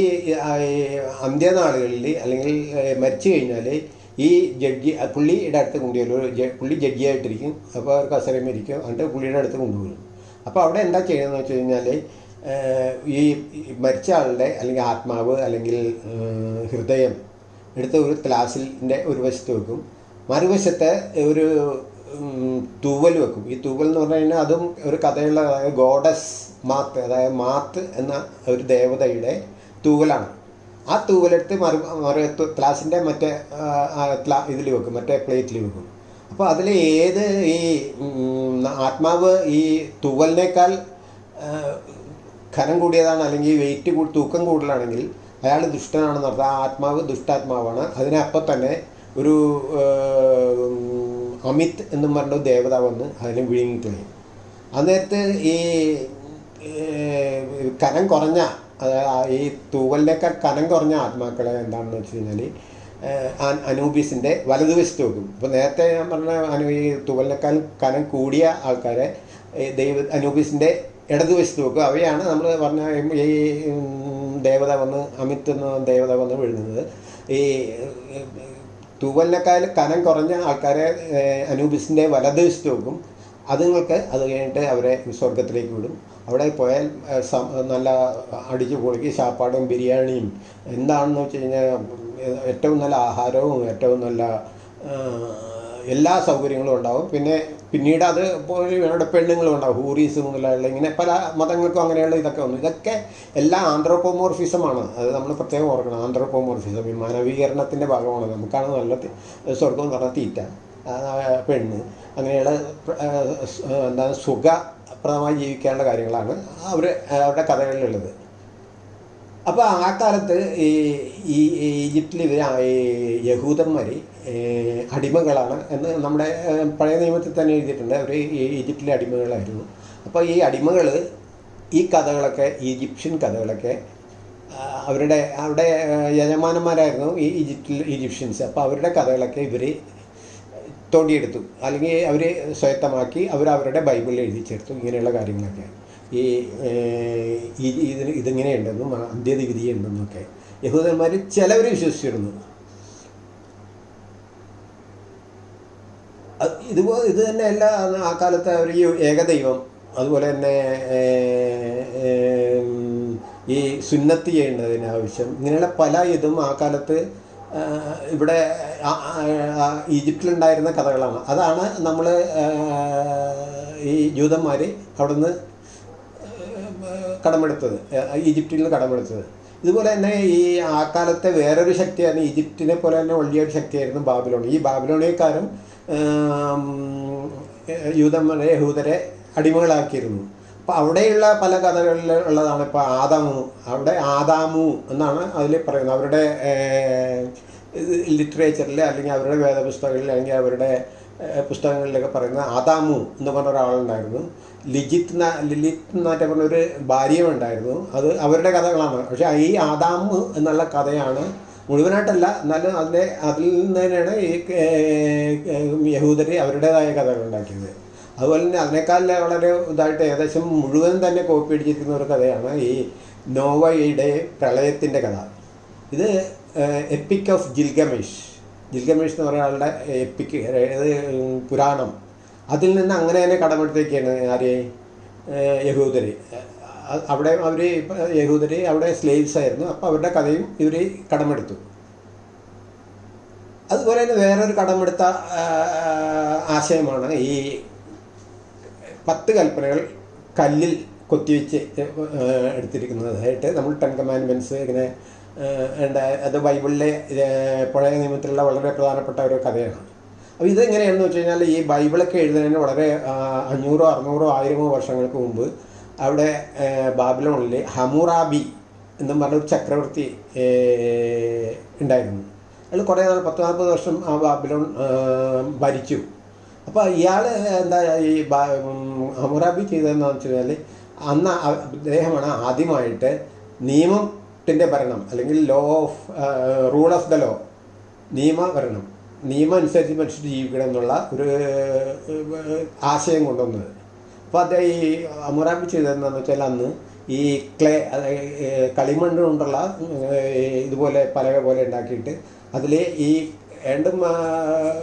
അന്ത്യനാളുകളിൽ അല്ലെങ്കിൽ മരിച്ചു കഴിഞ്ഞാൽ ഈ ജഡ്ജി പുള്ളിയുടെ അടുത്ത് കൊണ്ടുവരും പുള്ളി ജഡ്ജിയായിട്ടിരിക്കും അപ്പോൾ അവർ കസരയും ഇരിക്കും എന്നിട്ട് പുള്ളിയുടെ അടുത്ത് കൊണ്ടുവരും. അപ്പോൾ അവിടെ എന്താ ചെയ്യുന്നതെന്ന് വെച്ച് കഴിഞ്ഞാൽ ഈ മരിച്ച ആളുടെ അല്ലെങ്കിൽ ആത്മാവ് അല്ലെങ്കിൽ ഹൃദയം എടുത്ത് ഒരു ക്ലാസിന്റെ ഒരു വശത്ത് വെക്കും. മറുവശത്തെ ഒരു തൂവൽ വെക്കും. ഈ തൂവൽ എന്ന് പറഞ്ഞു കഴിഞ്ഞാൽ അതും ഒരു കഥയുള്ള ഗോഡസ് മാത്ത് അതായത് മാത്ത് എന്ന ഒരു ദേവതയുടെ തൂവലാണ്. ആ തൂവലെടുത്ത് മറു മറു ക്ലാസിന്റെ മറ്റേ ഇതിൽ വെക്കും മറ്റേ പ്ലേറ്റിൽ വെക്കും. അപ്പോൾ അതിൽ ഏത് ഈ ആത്മാവ് ഈ തൂവലിനേക്കാൾ ഖനം കൂടിയതാണ് അല്ലെങ്കിൽ വെയിറ്റ് കൂടി തൂക്കം കൂടുതലാണെങ്കിൽ അയാൾ ദുഷ്ടനാണെന്ന് അർത്ഥം ആ ആത്മാവ് ദുഷ്ടാത്മാവാണ്. അതിനപ്പം തന്നെ ഒരു അമിത് എന്നും പറഞ്ഞ ദേവത വന്ന് അതിനെ വിഴുങ്ങിക്കളയും അന്നേരത്ത് ഈ കനം കുറഞ്ഞ ഈ തൂവലിലൊക്കെ കനം കുറഞ്ഞ ആത്മാക്കളെ എന്താണെന്ന് വെച്ച് കഴിഞ്ഞാൽ അനൂബീസിന്റെ വലതുവശത്ത് വെക്കും. ഇപ്പോൾ നേരത്തെ ഞാൻ പറഞ്ഞ അനു ഈ തൂവലിനേക്കാൾ കനം കൂടിയ ആൾക്കാരെ ദൈവ അനൂബീസിന്റെ ഇടതുവശത്ത് വെക്കും. അവയാണ് നമ്മൾ പറഞ്ഞ ഈ ദേവത വന്ന് അമിത് എന്ന ദേവത വന്ന് വിഴുന്നത്. ഈ തൂവലിനേക്കാൾ കനം കുറഞ്ഞ ആൾക്കാരെ അനൂബിസിന്റെ വലതുവശത്ത് വെക്കും. അതുങ്ങൾക്ക് അത് കഴിഞ്ഞിട്ട് അവരെ സ്വർഗത്തിലേക്ക് വിടും. അവിടെ പോയാൽ നല്ല അടിച്ച് പൊളിക്ക് സാപ്പാടും ബിരിയാണിയും. എന്താണെന്ന് വെച്ച് കഴിഞ്ഞാൽ ഏറ്റവും നല്ല ആഹാരവും ഏറ്റവും നല്ല എല്ലാ സൗകര്യങ്ങളും ഉണ്ടാവും. പിന്നെ പിന്നീട് അത് അവിടെ പെണ്ണുങ്ങളും ഉണ്ടാവും. ഹൂറീസ് മുതലുള്ള ഇങ്ങനെ പല മതങ്ങൾക്കും അങ്ങനെയുള്ള ഇതൊക്കെ വന്നു. ഇതൊക്കെ എല്ലാ ആന്ത്രോപ്പോമോർഫിസമാണ് അത് നമ്മൾ പ്രത്യേകം ഓർക്കണം. ആന്ത്രോപ്പോമോർഫിസം ഈ മാനവീകരണത്തിന്റെ ഭാഗമാണ്. നമുക്കാണ് നല്ല സ്വർഗം എന്ന് തീറ്റ പെണ്ണ്. അങ്ങനെയുള്ള എന്താണ് ആ, സുഖപ്രദമായി ജീവിക്കാനുള്ള കാര്യങ്ങളാണ് അവർ അവരുടെ കഥകളിലുള്ളത്. അപ്പോൾ ആ കാലത്ത് ഈ ഈ ഈജിപ്തിൽ ഇവർ യഹൂദന്മാർ അടിമകളാണ് എന്ന് നമ്മുടെ പഴയ നിയമത്തിൽ തന്നെ എഴുതിയിട്ടുണ്ട്. അവർ ഈജിപ്തിലെ അടിമകളായിരുന്നു. അപ്പോൾ ഈ അടിമകൾ ഈ കഥകളൊക്കെ ഈജിപ്ഷ്യൻ കഥകളൊക്കെ അവരുടെ അവരുടെ യജമാനന്മാരായിരുന്നു ഈ ഈജിപ്തിൽ ഈജിപ്ഷ്യൻസ്. അപ്പോൾ അവരുടെ കഥകളൊക്കെ ഇവർ തോണ്ടിയെടുത്തു. അല്ലെങ്കിൽ അവർ സ്വയത്തമാക്കി അവർ അവരുടെ ബൈബിളിൽ എഴുതി ചേർത്തു ഇങ്ങനെയുള്ള കാര്യങ്ങളൊക്കെ ഈ ഇതിന് ഇതിങ്ങനെയുണ്ടെന്നും അന്ത്യവിധി ഉണ്ടെന്നൊക്കെ. യഹൂദന്മാർ ചിലവർ വിശ്വസിച്ചിരുന്നു. ഇതുപോലെ ഇത് തന്നെ അല്ല ആ കാലത്ത് ഈ ഏകദൈവം അതുപോലെ തന്നെ ഈ സുന്നത്ത് ആവശ്യം ഇങ്ങനെയുള്ള പല ഇതും ആ കാലത്ത് ഇവിടെ ഈജിപ്തിലുണ്ടായിരുന്ന കഥകളാണ്. അതാണ് നമ്മൾ ഈ ജൂതന്മാർ അവിടുന്ന് കടമെടുത്തത്. ഈജിപ്തിൽ നിന്ന് കടമെടുത്തത്. ഇതുപോലെ തന്നെ ഈ ആ കാലത്തെ വേറൊരു ശക്തിയായിരുന്നു ഈജിപ്തിനെ പോലെ തന്നെ വലിയൊരു ശക്തിയായിരുന്നു ബാബിലോൺ ഈ ബാബിലോണിയക്കാരും യൂതന്മാരെ യഹൂദരെ അടിമകളാക്കിയിരുന്നു. അപ്പോൾ അവിടെയുള്ള പല കഥകളിൽ ഉള്ളതാണ് ഇപ്പോൾ ആദാമു. അവിടെ ആദാമു എന്നാണ് അതിൽ പറയുന്നത്. അവരുടെ ലിറ്ററേച്ചറിൽ അല്ലെങ്കിൽ അവരുടെ വേദപുസ്തകങ്ങളിൽ അല്ലെങ്കിൽ അവരുടെ പുസ്തകങ്ങളിലൊക്കെ പറയുന്ന ആദാമു എന്ന് പറഞ്ഞ ഒരാളുണ്ടായിരുന്നു. ലിജിത്ത് ലിലിത്ത് എന്നൊക്കെ പറഞ്ഞ ഒരു ഭാര്യയും ഉണ്ടായിരുന്നു അത് അവരുടെ കഥകളാണ്. പക്ഷേ ഈ ആദാമു എന്നുള്ള കഥയാണ് മുഴുവനായിട്ടല്ല എന്നാലും അതിന്റെ അതിൽ നിന്ന് തന്നെയാണ് ഈ യഹൂദരി അവരുടേതായ കഥകൾ ഉണ്ടാക്കിയത്. അതുപോലെ തന്നെ അതിനേക്കാൾ വളരെ ഇതായിട്ട് ഏകദേശം മുഴുവൻ തന്നെ കോപ്പി അടിച്ചിരിക്കുന്ന ഒരു കഥയാണ് ഈ നോവയുടെ പ്രളയത്തിന്റെ കഥ. ഇത് എപ്പിക് ഓഫ് ജിൽഗമേഷ് ജിൽഗമേഷ് എന്ന് പറയുന്ന ആളുടെ എപ്പിക് അതായത് പുരാണം. അതിൽ നിന്ന് അങ്ങനെ തന്നെ കടമെടുത്തേക്കാണ് ആര്? യഹൂദര്. അവിടെ അവർ യഹൂദര് അവിടെ സ്ലേവ്സ് ആയിരുന്നു. അപ്പോൾ അവരുടെ കഥയും ഇവർ കടമെടുത്തു. അതുപോലെ തന്നെ വേറൊരു കടമെടുത്ത ആശയമാണ് ഈ പത്ത് കൽപ്പനകൾ കല്ലിൽ കൊത്തിവെച്ച് എടുത്തിരിക്കുന്നതായിട്ട് നമ്മൾ ടെൻ കമാൻഡ്മെന്റ്സ് ഇങ്ങനെ ഉണ്ട് അത് ബൈബിളിലെ പഴയ നിയമത്തിലുള്ള വളരെ പ്രധാനപ്പെട്ട ഒരു കഥയാണ്. അപ്പോൾ ഇതെങ്ങനെയാണെന്ന് വെച്ച് കഴിഞ്ഞാൽ ഈ ബൈബിളൊക്കെ എഴുതുന്നതിന് വളരെ അഞ്ഞൂറോ അറുന്നൂറോ ആയിരമോ വർഷങ്ങൾക്ക് മുമ്പ് അവിടെ ബാബിലോണിൽ ഹമുറാബി എന്നും പറഞ്ഞ ഒരു ചക്രവർത്തി ഉണ്ടായിരുന്നു. അയാൾ കുറേ നാൾ പത്ത് നാൽപ്പത് വർഷം ആ ബാബിലോൺ ഭരിച്ചു. അപ്പോൾ ഇയാൾ എന്താ ഈ ഹമുറാബി ചെയ്തതെന്ന് വെച്ച് കഴിഞ്ഞാൽ അന്ന് അദ്ദേഹമാണ് ആദ്യമായിട്ട് നിയമത്തിന്റെ ഭരണം അല്ലെങ്കിൽ law of rule of the law നിയമഭരണം നിയമം അനുസരിച്ച് മനുഷ്യർ ജീവിക്കണം എന്നുള്ള ഒരു ആശയം കൊണ്ടുവന്നത്. അപ്പോൾ അദ്ദേഹം ഈ അമുറാബി ചെയ്തതെന്നു വെച്ചാൽ അന്ന് ഈ ക്ലേ കളിമണ്ണ് കൊണ്ടുള്ള ഇതുപോലെ പലക പോലെ ഉണ്ടാക്കിയിട്ട് അതിൽ ഈ രണ്ടും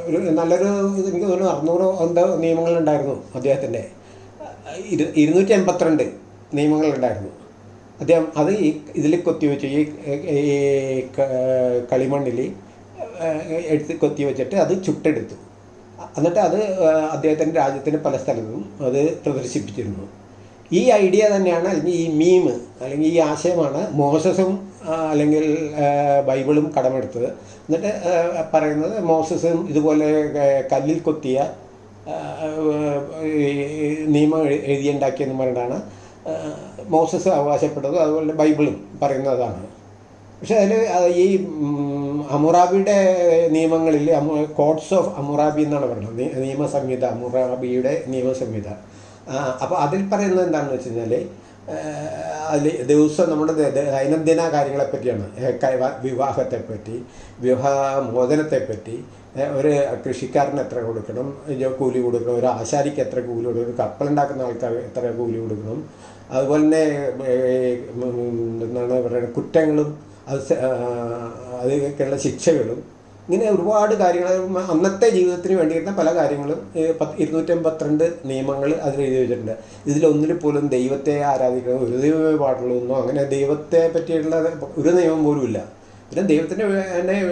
ഒരു നല്ലൊരു ഇത് എനിക്ക് തോന്നുന്നു അറുന്നൂറോ എന്തോ നിയമങ്ങളുണ്ടായിരുന്നു അദ്ദേഹത്തിന്റെ. ഇരു ഇരുന്നൂറ്റി എൺപത്തിരണ്ട് നിയമങ്ങളുണ്ടായിരുന്നു. അദ്ദേഹം അത് ഈ ഇതിൽ കൊത്തിവെച്ചു ഈ ഈ കളിമണ്ണിൽ എടുത്ത് കൊത്തി വെച്ചിട്ട് അത് ചുട്ടെടുത്തു. എന്നിട്ട് അത് അദ്ദേഹത്തിന്റെ രാജ്യത്തിന്റെ പല സ്ഥലത്തും അത് പ്രദർശിപ്പിച്ചിരുന്നു. ഈ ഐഡിയ തന്നെയാണ് അല്ലെങ്കിൽ ഈ മീം അല്ലെങ്കിൽ ഈ ആശയമാണ് മോസസും ആ, അല്ലെങ്കിൽ ബൈബിളും കടമെടുത്തത് എന്നിട്ട് പറയുന്നത് മോസസും ഇതുപോലെ കല്ലിൽ കൊത്തിയ നിയമം എഴു- എഴുതിയുണ്ടാക്കിയെന്ന് പറഞ്ഞിട്ടാണ് മോസസ് അവകാശപ്പെട്ടത് അതുപോലെ ബൈബിളും പറയുന്നതാണ്. പക്ഷേ അതിൽ ഈ അമുറാബിയുടെ നിയമങ്ങളിൽ കോഡ്സ് ഓഫ് അമുറാബി എന്നാണ് പറയുന്നത്. നിയമസംഹിത അമുറാബിയുടെ നിയമസംഹിത. അപ്പോൾ അതിൽ പറയുന്നത് എന്താണെന്ന് വെച്ച് കഴിഞ്ഞാൽ അതിൽ ദിവസം നമ്മുടെ ദൈനംദിന കാര്യങ്ങളെപ്പറ്റിയാണ്. വിവാഹത്തെപ്പറ്റി വിവാഹമോചനത്തെപ്പറ്റി മോചനത്തെപ്പറ്റി ഒരു കൃഷിക്കാരന് എത്ര കൊടുക്കണം കൂലി കൊടുക്കണം ഒരു ആശാരിക്ക് എത്ര കൂലി കൊടുക്കണം കപ്പലുണ്ടാക്കുന്ന ആൾക്കാർ എത്ര കൂലി കൊടുക്കണം. അതുപോലെ തന്നെ എന്താണ് പറയുക കുറ്റങ്ങളും അത് അതിനൊക്കെയുള്ള ശിക്ഷകളും ഇങ്ങനെ ഒരുപാട് കാര്യങ്ങൾ അന്നത്തെ ജീവിതത്തിന് വേണ്ടിയിരുന്ന പല കാര്യങ്ങളും ഇരുന്നൂറ്റമ്പത്തിരണ്ട് നിയമങ്ങൾ അതിൽ എഴുതി വെച്ചിട്ടുണ്ട്. ഇതിലൊന്നിൽ പോലും ദൈവത്തെ ആരാധിക്കണം ഒരു ദൈവമേ പാടുള്ളൂ അങ്ങനെ ദൈവത്തെ പറ്റിയുള്ള ഒരു നിയമം പോലും ഇല്ല. പിന്നെ ദൈവത്തിന്റെ എന്നെ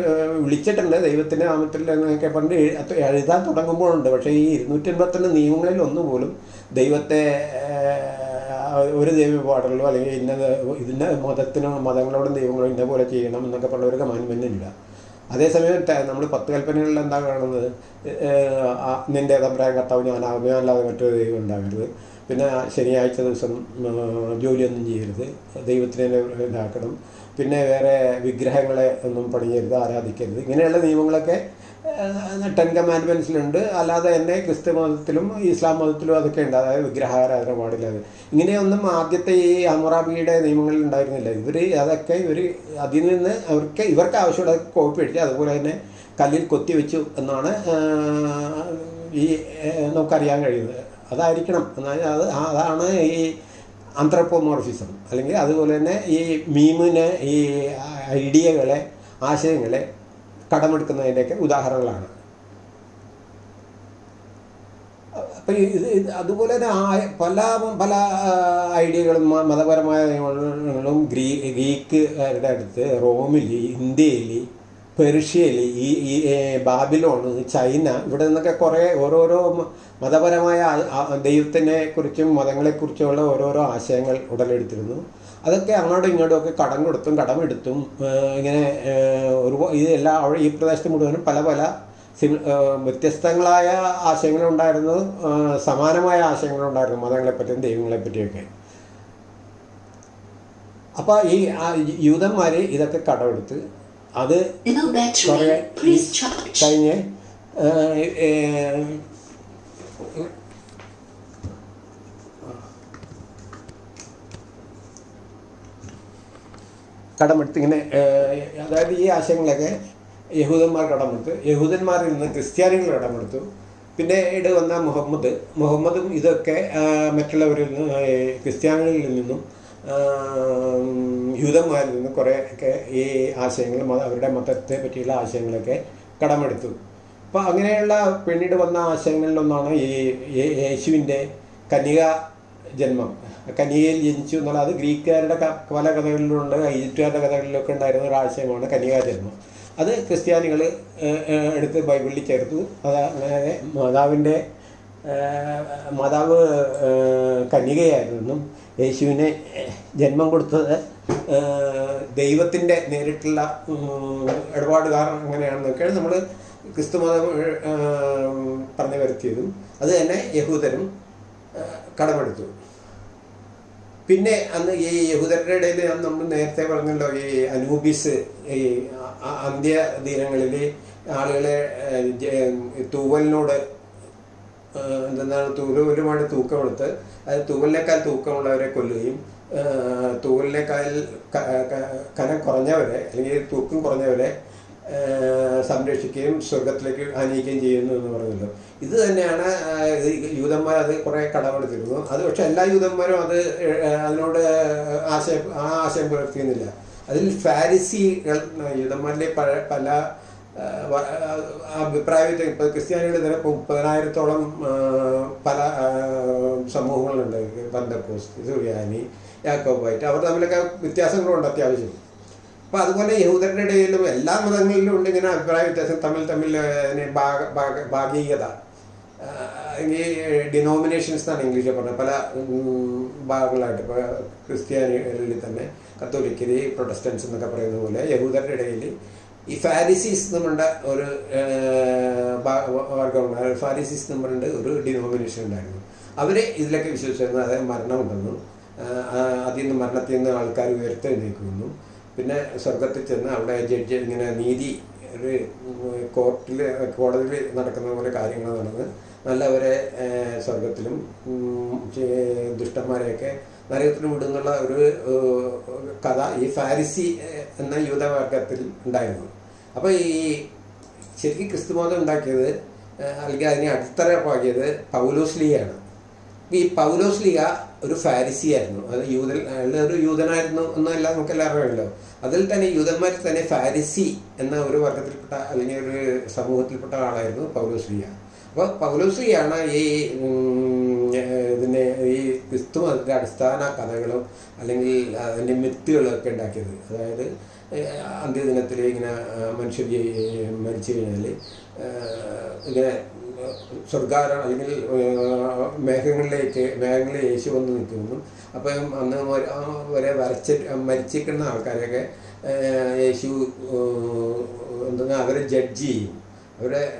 വിളിച്ചിട്ടുണ്ട്. ദൈവത്തിന്റെ നാമത്തിൽ എന്നൊക്കെ പണ്ട് എഴു- എഴുതാൻ തുടങ്ങുമ്പോഴുണ്ട്. പക്ഷേ ഈ ഇരുന്നൂറ്റൻപത്തിരണ്ട് നിയമങ്ങളിൽ ഒന്നുപോലും ദൈവത്തെ ഒരു ദൈവ പാടുള്ളൂ. അല്ലെങ്കിൽ ഇന്ന ഇതിന്റെ മതത്തിനോ മതങ്ങളോടും ദൈവങ്ങളോ ഇന്ന പോലെ ചെയ്യണം എന്നൊക്കെ പറഞ്ഞ ഒരു കമാൻമെന്റ് ഇല്ല. അതേസമയം നമ്മൾ പത്ത് കൽപ്പനകളിൽ എന്താ കാണുന്നത്? നിന്റെ ഞാൻ കർത്താവ് ഞാനാകുമ്പോൾ അല്ലാതെ മറ്റൊരു ദൈവം ഉണ്ടാകരുത്. പിന്നെ ശനിയാഴ്ച ദിവസം ജോലിയൊന്നും ചെയ്യരുത്. ദൈവത്തിനെ ഇതാക്കണം. പിന്നെ വേറെ വിഗ്രഹങ്ങളെ ഒന്നും പണിയരുത് ആരാധിക്കരുത്. ഇങ്ങനെയുള്ള നിയമങ്ങളൊക്കെ ടെൻ കമാൻഡ്മെന്റ്സിലുണ്ട് അല്ലാതെ തന്നെ ക്രിസ്തു മതത്തിലും ഇസ്ലാം മതത്തിലും അതൊക്കെ ഉണ്ട്. അതായത് വിഗ്രഹാരാധന പാടില്ല. ഇങ്ങനെയൊന്നും ആദ്യത്തെ ഈ അമുറാബിയുടെ നിയമങ്ങളിൽ ഉണ്ടായിരുന്നില്ല. ഇവർ അതൊക്കെ ഇവർ അതിൽ നിന്ന് അവർക്ക് ഇവർക്ക് ആവശ്യമുള്ള കോപ്പി അടിച്ച് അതുപോലെ തന്നെ കല്ലിൽ കൊത്തിവെച്ചു എന്നാണ് ഈ നമുക്കറിയാൻ കഴിയുന്നത്. അതായിരിക്കണം. എന്നാൽ അത് അതാണ് ഈ ആന്ത്രപ്പോമോർഫിസം അല്ലെങ്കിൽ അതുപോലെ തന്നെ ഈ മീമിനെ ഈ ഐഡിയകളെ ആശയങ്ങളെ കടമെടുക്കുന്നതിന്റെയൊക്കെ ഉദാഹരണങ്ങളാണ്. അപ്പം ഇത് അതുപോലെ തന്നെ പല പല ഐഡിയകളും മതപരമായ നിയമങ്ങളും ഗ്രീ ഗ്രീക്കുകാരുടെ അടുത്ത് റോമിൽ ഇന്ത്യയിൽ പെർഷ്യയിൽ ഈ ഈ ബാബിലോൺ ചൈന ഇവിടെ നിന്നൊക്കെ കുറേ ഓരോരോ മതപരമായ ദൈവത്തിനെ കുറിച്ചും മതങ്ങളെക്കുറിച്ചുമുള്ള ഓരോരോ ആശയങ്ങൾ ഉടലെടുത്തിരുന്നു. അതൊക്കെ അങ്ങോട്ടും ഇങ്ങോട്ടും ഒക്കെ കടം കൊടുത്തും കടമെടുത്തും എടുത്തും ഇങ്ങനെ ഒരു ഇതെല്ലാം അവിടെ ഈ പ്രദേശത്ത് മുഴുവനും പല പല സിമി വ്യത്യസ്തങ്ങളായ ആശയങ്ങളുണ്ടായിരുന്നു സമാനമായ ആശയങ്ങളുണ്ടായിരുന്നു മതങ്ങളെപ്പറ്റിയും ദൈവങ്ങളെപ്പറ്റിയൊക്കെ അപ്പോൾ ഈ യൂതന്മാർ ഇതൊക്കെ കടമെടുത്ത് അത് കുറേ. കഴിഞ്ഞ് കടമെടുത്ത് ഇങ്ങനെ അതായത് ഈ ആശയങ്ങളൊക്കെ യഹൂദന്മാർ കടമെടുത്തു. യഹൂദന്മാരിൽ നിന്ന് ക്രിസ്ത്യാനികൾ കടമെടുത്തു. പിന്നെ പിന്നീട് വന്ന മുഹമ്മദ്. മുഹമ്മദും ഇതൊക്കെ മറ്റുള്ളവരിൽ നിന്ന് ക്രിസ്ത്യാനികളിൽ നിന്നും യൂതന്മാരിൽ നിന്നും കുറേ ഒക്കെ ഈ ആശയങ്ങൾ അവരുടെ മതത്തെ പറ്റിയുള്ള ആശയങ്ങളൊക്കെ കടമെടുത്തു. അപ്പോൾ അങ്ങനെയുള്ള പിന്നീട് വന്ന ആശയങ്ങളിലൊന്നാണ് ഈ യേശുവിന്റെ കന്യക ജന്മം. കന്യകയിൽ ജനിച്ചു എന്നുള്ള അത് ഗ്രീക്കുകാരുടെ പല കഥകളിലുണ്ട് ഈജിപ്തുകാരുടെ കഥകളിലൊക്കെ ഉണ്ടായിരുന്ന ഒരു ആശയമാണ് കന്യകാ ജന്മം അത് ക്രിസ്ത്യാനികൾ എടുത്ത് ബൈബിളിൽ ചേർത്തു. അത് അങ്ങനെ മാതാവിന്റെ മാതാവ് കന്യകയായിരുന്നെന്നും യേശുവിനെ ജന്മം കൊടുത്തത് ദൈവത്തിന്റെ നേരിട്ടുള്ള ഉം, ഇടപാട് കാരണം അങ്ങനെയാണെന്നൊക്കെയാണ് നമ്മൾ ക്രിസ്തു മതം പറഞ്ഞു വരുത്തിയതും. അത് തന്നെ യഹൂദരും കടമെടുത്തു. പിന്നെ അന്ന് ഈ യഹൂദരുടെ ഇടയിൽ നമ്മൾ നേരത്തെ പറഞ്ഞല്ലോ ഈ അനൂബിസ് ഈ അ- അ- അന്ത്യ ദിനങ്ങളിൽ ആളുകളെ തൂവലിനോട് എന്താണ് തൂവലുമായിട്ട് തൂക്കമെടുത്ത് അത് തൂവലിനേക്കാൾ തൂക്കമുള്ളവരെ കൊല്ലുകയും തൂവലിനേക്കാൾ കനം കുറഞ്ഞവരെ അല്ലെങ്കിൽ തൂക്കം കുറഞ്ഞവരെ സംരക്ഷിക്കുകയും സ്വർഗത്തിലേക്ക് ആനയിക്കുകയും ചെയ്യുന്നു എന്ന് പറഞ്ഞല്ലോ ഇത് തന്നെയാണ് യൂതന്മാർ അത് കുറേ കടമെടുത്തിരുന്നു. അത് പക്ഷെ എല്ലാ യൂതന്മാരും അത് അതിനോട് ആശയം ആ ആശയം പുലർത്തിയുന്നില്ല അതിൽ ഫാരിസികൾ യൂതന്മാരിലെ പല പല അഭിപ്രായ ഇപ്പോൾ ക്രിസ്ത്യാനികൾ തന്നെ മുപ്പതിനായിരത്തോളം പല സമൂഹങ്ങളുണ്ട്. ബന്ധക്കോസ് സുറിയാനി യാക്കോബായിട്ട്. അവർ തമ്മിലൊക്കെ വ്യത്യാസങ്ങളുണ്ട് അത്യാവശ്യം. അപ്പോൾ അതുപോലെ യഹൂദരുടെ ഇടയിലും എല്ലാ മതങ്ങളിലും ഉണ്ട് ഇങ്ങനെ അഭിപ്രായ വ്യത്യാസം. തമ്മിൽ തമ്മിൽ ഭാഗികത. ഈ ഡിനോമിനേഷൻസ് എന്നാണ് ഇംഗ്ലീഷിൽ പറഞ്ഞത്. പല ഭാഗങ്ങളായിട്ട്. ഇപ്പോൾ ക്രിസ്ത്യാനികളിൽ തന്നെ കത്തോലിക്കര് പ്രൊട്ടസ്റ്റൻസ് എന്നൊക്കെ പറയുന്ന പോലെ യഹൂദരുടെ ഇടയിൽ ഈ ഫാരിസീസ് നമ്മുടെ ഒരു വർഗമുണ്ട് ഫാരിസീസ് നമ്മുടെ ഒരു ഡിനോമിനേഷൻ ഉണ്ടായിരുന്നു. അവർ ഇതിലൊക്കെ വിശ്വസിച്ചിരുന്നു. അതായത് മരണമുണ്ടെന്നും അതിൽ നിന്ന് മരണത്തിൽ നിന്ന് ആൾക്കാർ ഉയർത്തെഴുന്നേക്കുന്നു പിന്നെ സ്വർഗത്തിൽ ചെന്ന് അവിടെ ജഡ്ജ് ഇങ്ങനെ നീതി ഒരു കോർട്ടിൽ കോടതിയിൽ നടക്കുന്ന പോലെ കാര്യങ്ങൾ നടന്ന് നല്ലവരെ സ്വർഗത്തിലും ദുഷ്ടന്മാരെയൊക്കെ നരകത്തിലും വിടുന്നുള്ള ഒരു കഥ ഈ ഫാരിസി എന്ന യൂതവർഗത്തിൽ ഉണ്ടായിരുന്നു. അപ്പോൾ ഈ ശരിക്കും ക്രിസ്തുമതം ഉണ്ടാക്കിയത് അല്ലെങ്കിൽ അതിനെ അടിത്തറപ്പാക്കിയത് പൗലോസ്ലിയാണ് ഈ പൗലോസ്ലിയ ഒരു ഫാരിസിയായിരുന്നു. അത് യൂതൻ അയാൾ ഒരു യൂതനായിരുന്നു എന്നല്ല എല്ലാവരും അറിയാമല്ലോ. അതിൽ തന്നെ യൂതന്മാർ തന്നെ ഫാരിസി എന്ന ഒരു വർഗത്തിൽപ്പെട്ട അല്ലെങ്കിൽ ഒരു സമൂഹത്തിൽപ്പെട്ട ആളായിരുന്നു ലീഗ അപ്പോൾ പൗലോസ് ലീഗയാണ് ഈ ഇതിനെ ഈ ക്രിസ്തു മതത്തിന്റെ അടിസ്ഥാന കഥകളും അല്ലെങ്കിൽ അതിന്റെ മിത്തുകളും ഒക്കെ ഉണ്ടാക്കിയത്. അതായത് അന്ത്യദിനത്തിൽ ഇങ്ങനെ മനുഷ്യർ മരിച്ചു കഴിഞ്ഞാൽ ഇങ്ങനെ സ്വർഗാരം അല്ലെങ്കിൽ മേഘങ്ങളിലേക്ക് മേഘങ്ങളിൽ യേശു വന്ന് നിൽക്കുന്നു. അപ്പം അന്ന് വരെ- വരച്ച വരെ വരച്ച് മരിച്ചിരിക്കുന്ന ആൾക്കാരെയൊക്കെ യേശു എന്താ അവരെ ജഡ്ജ് ചെയ്യും. അവരെ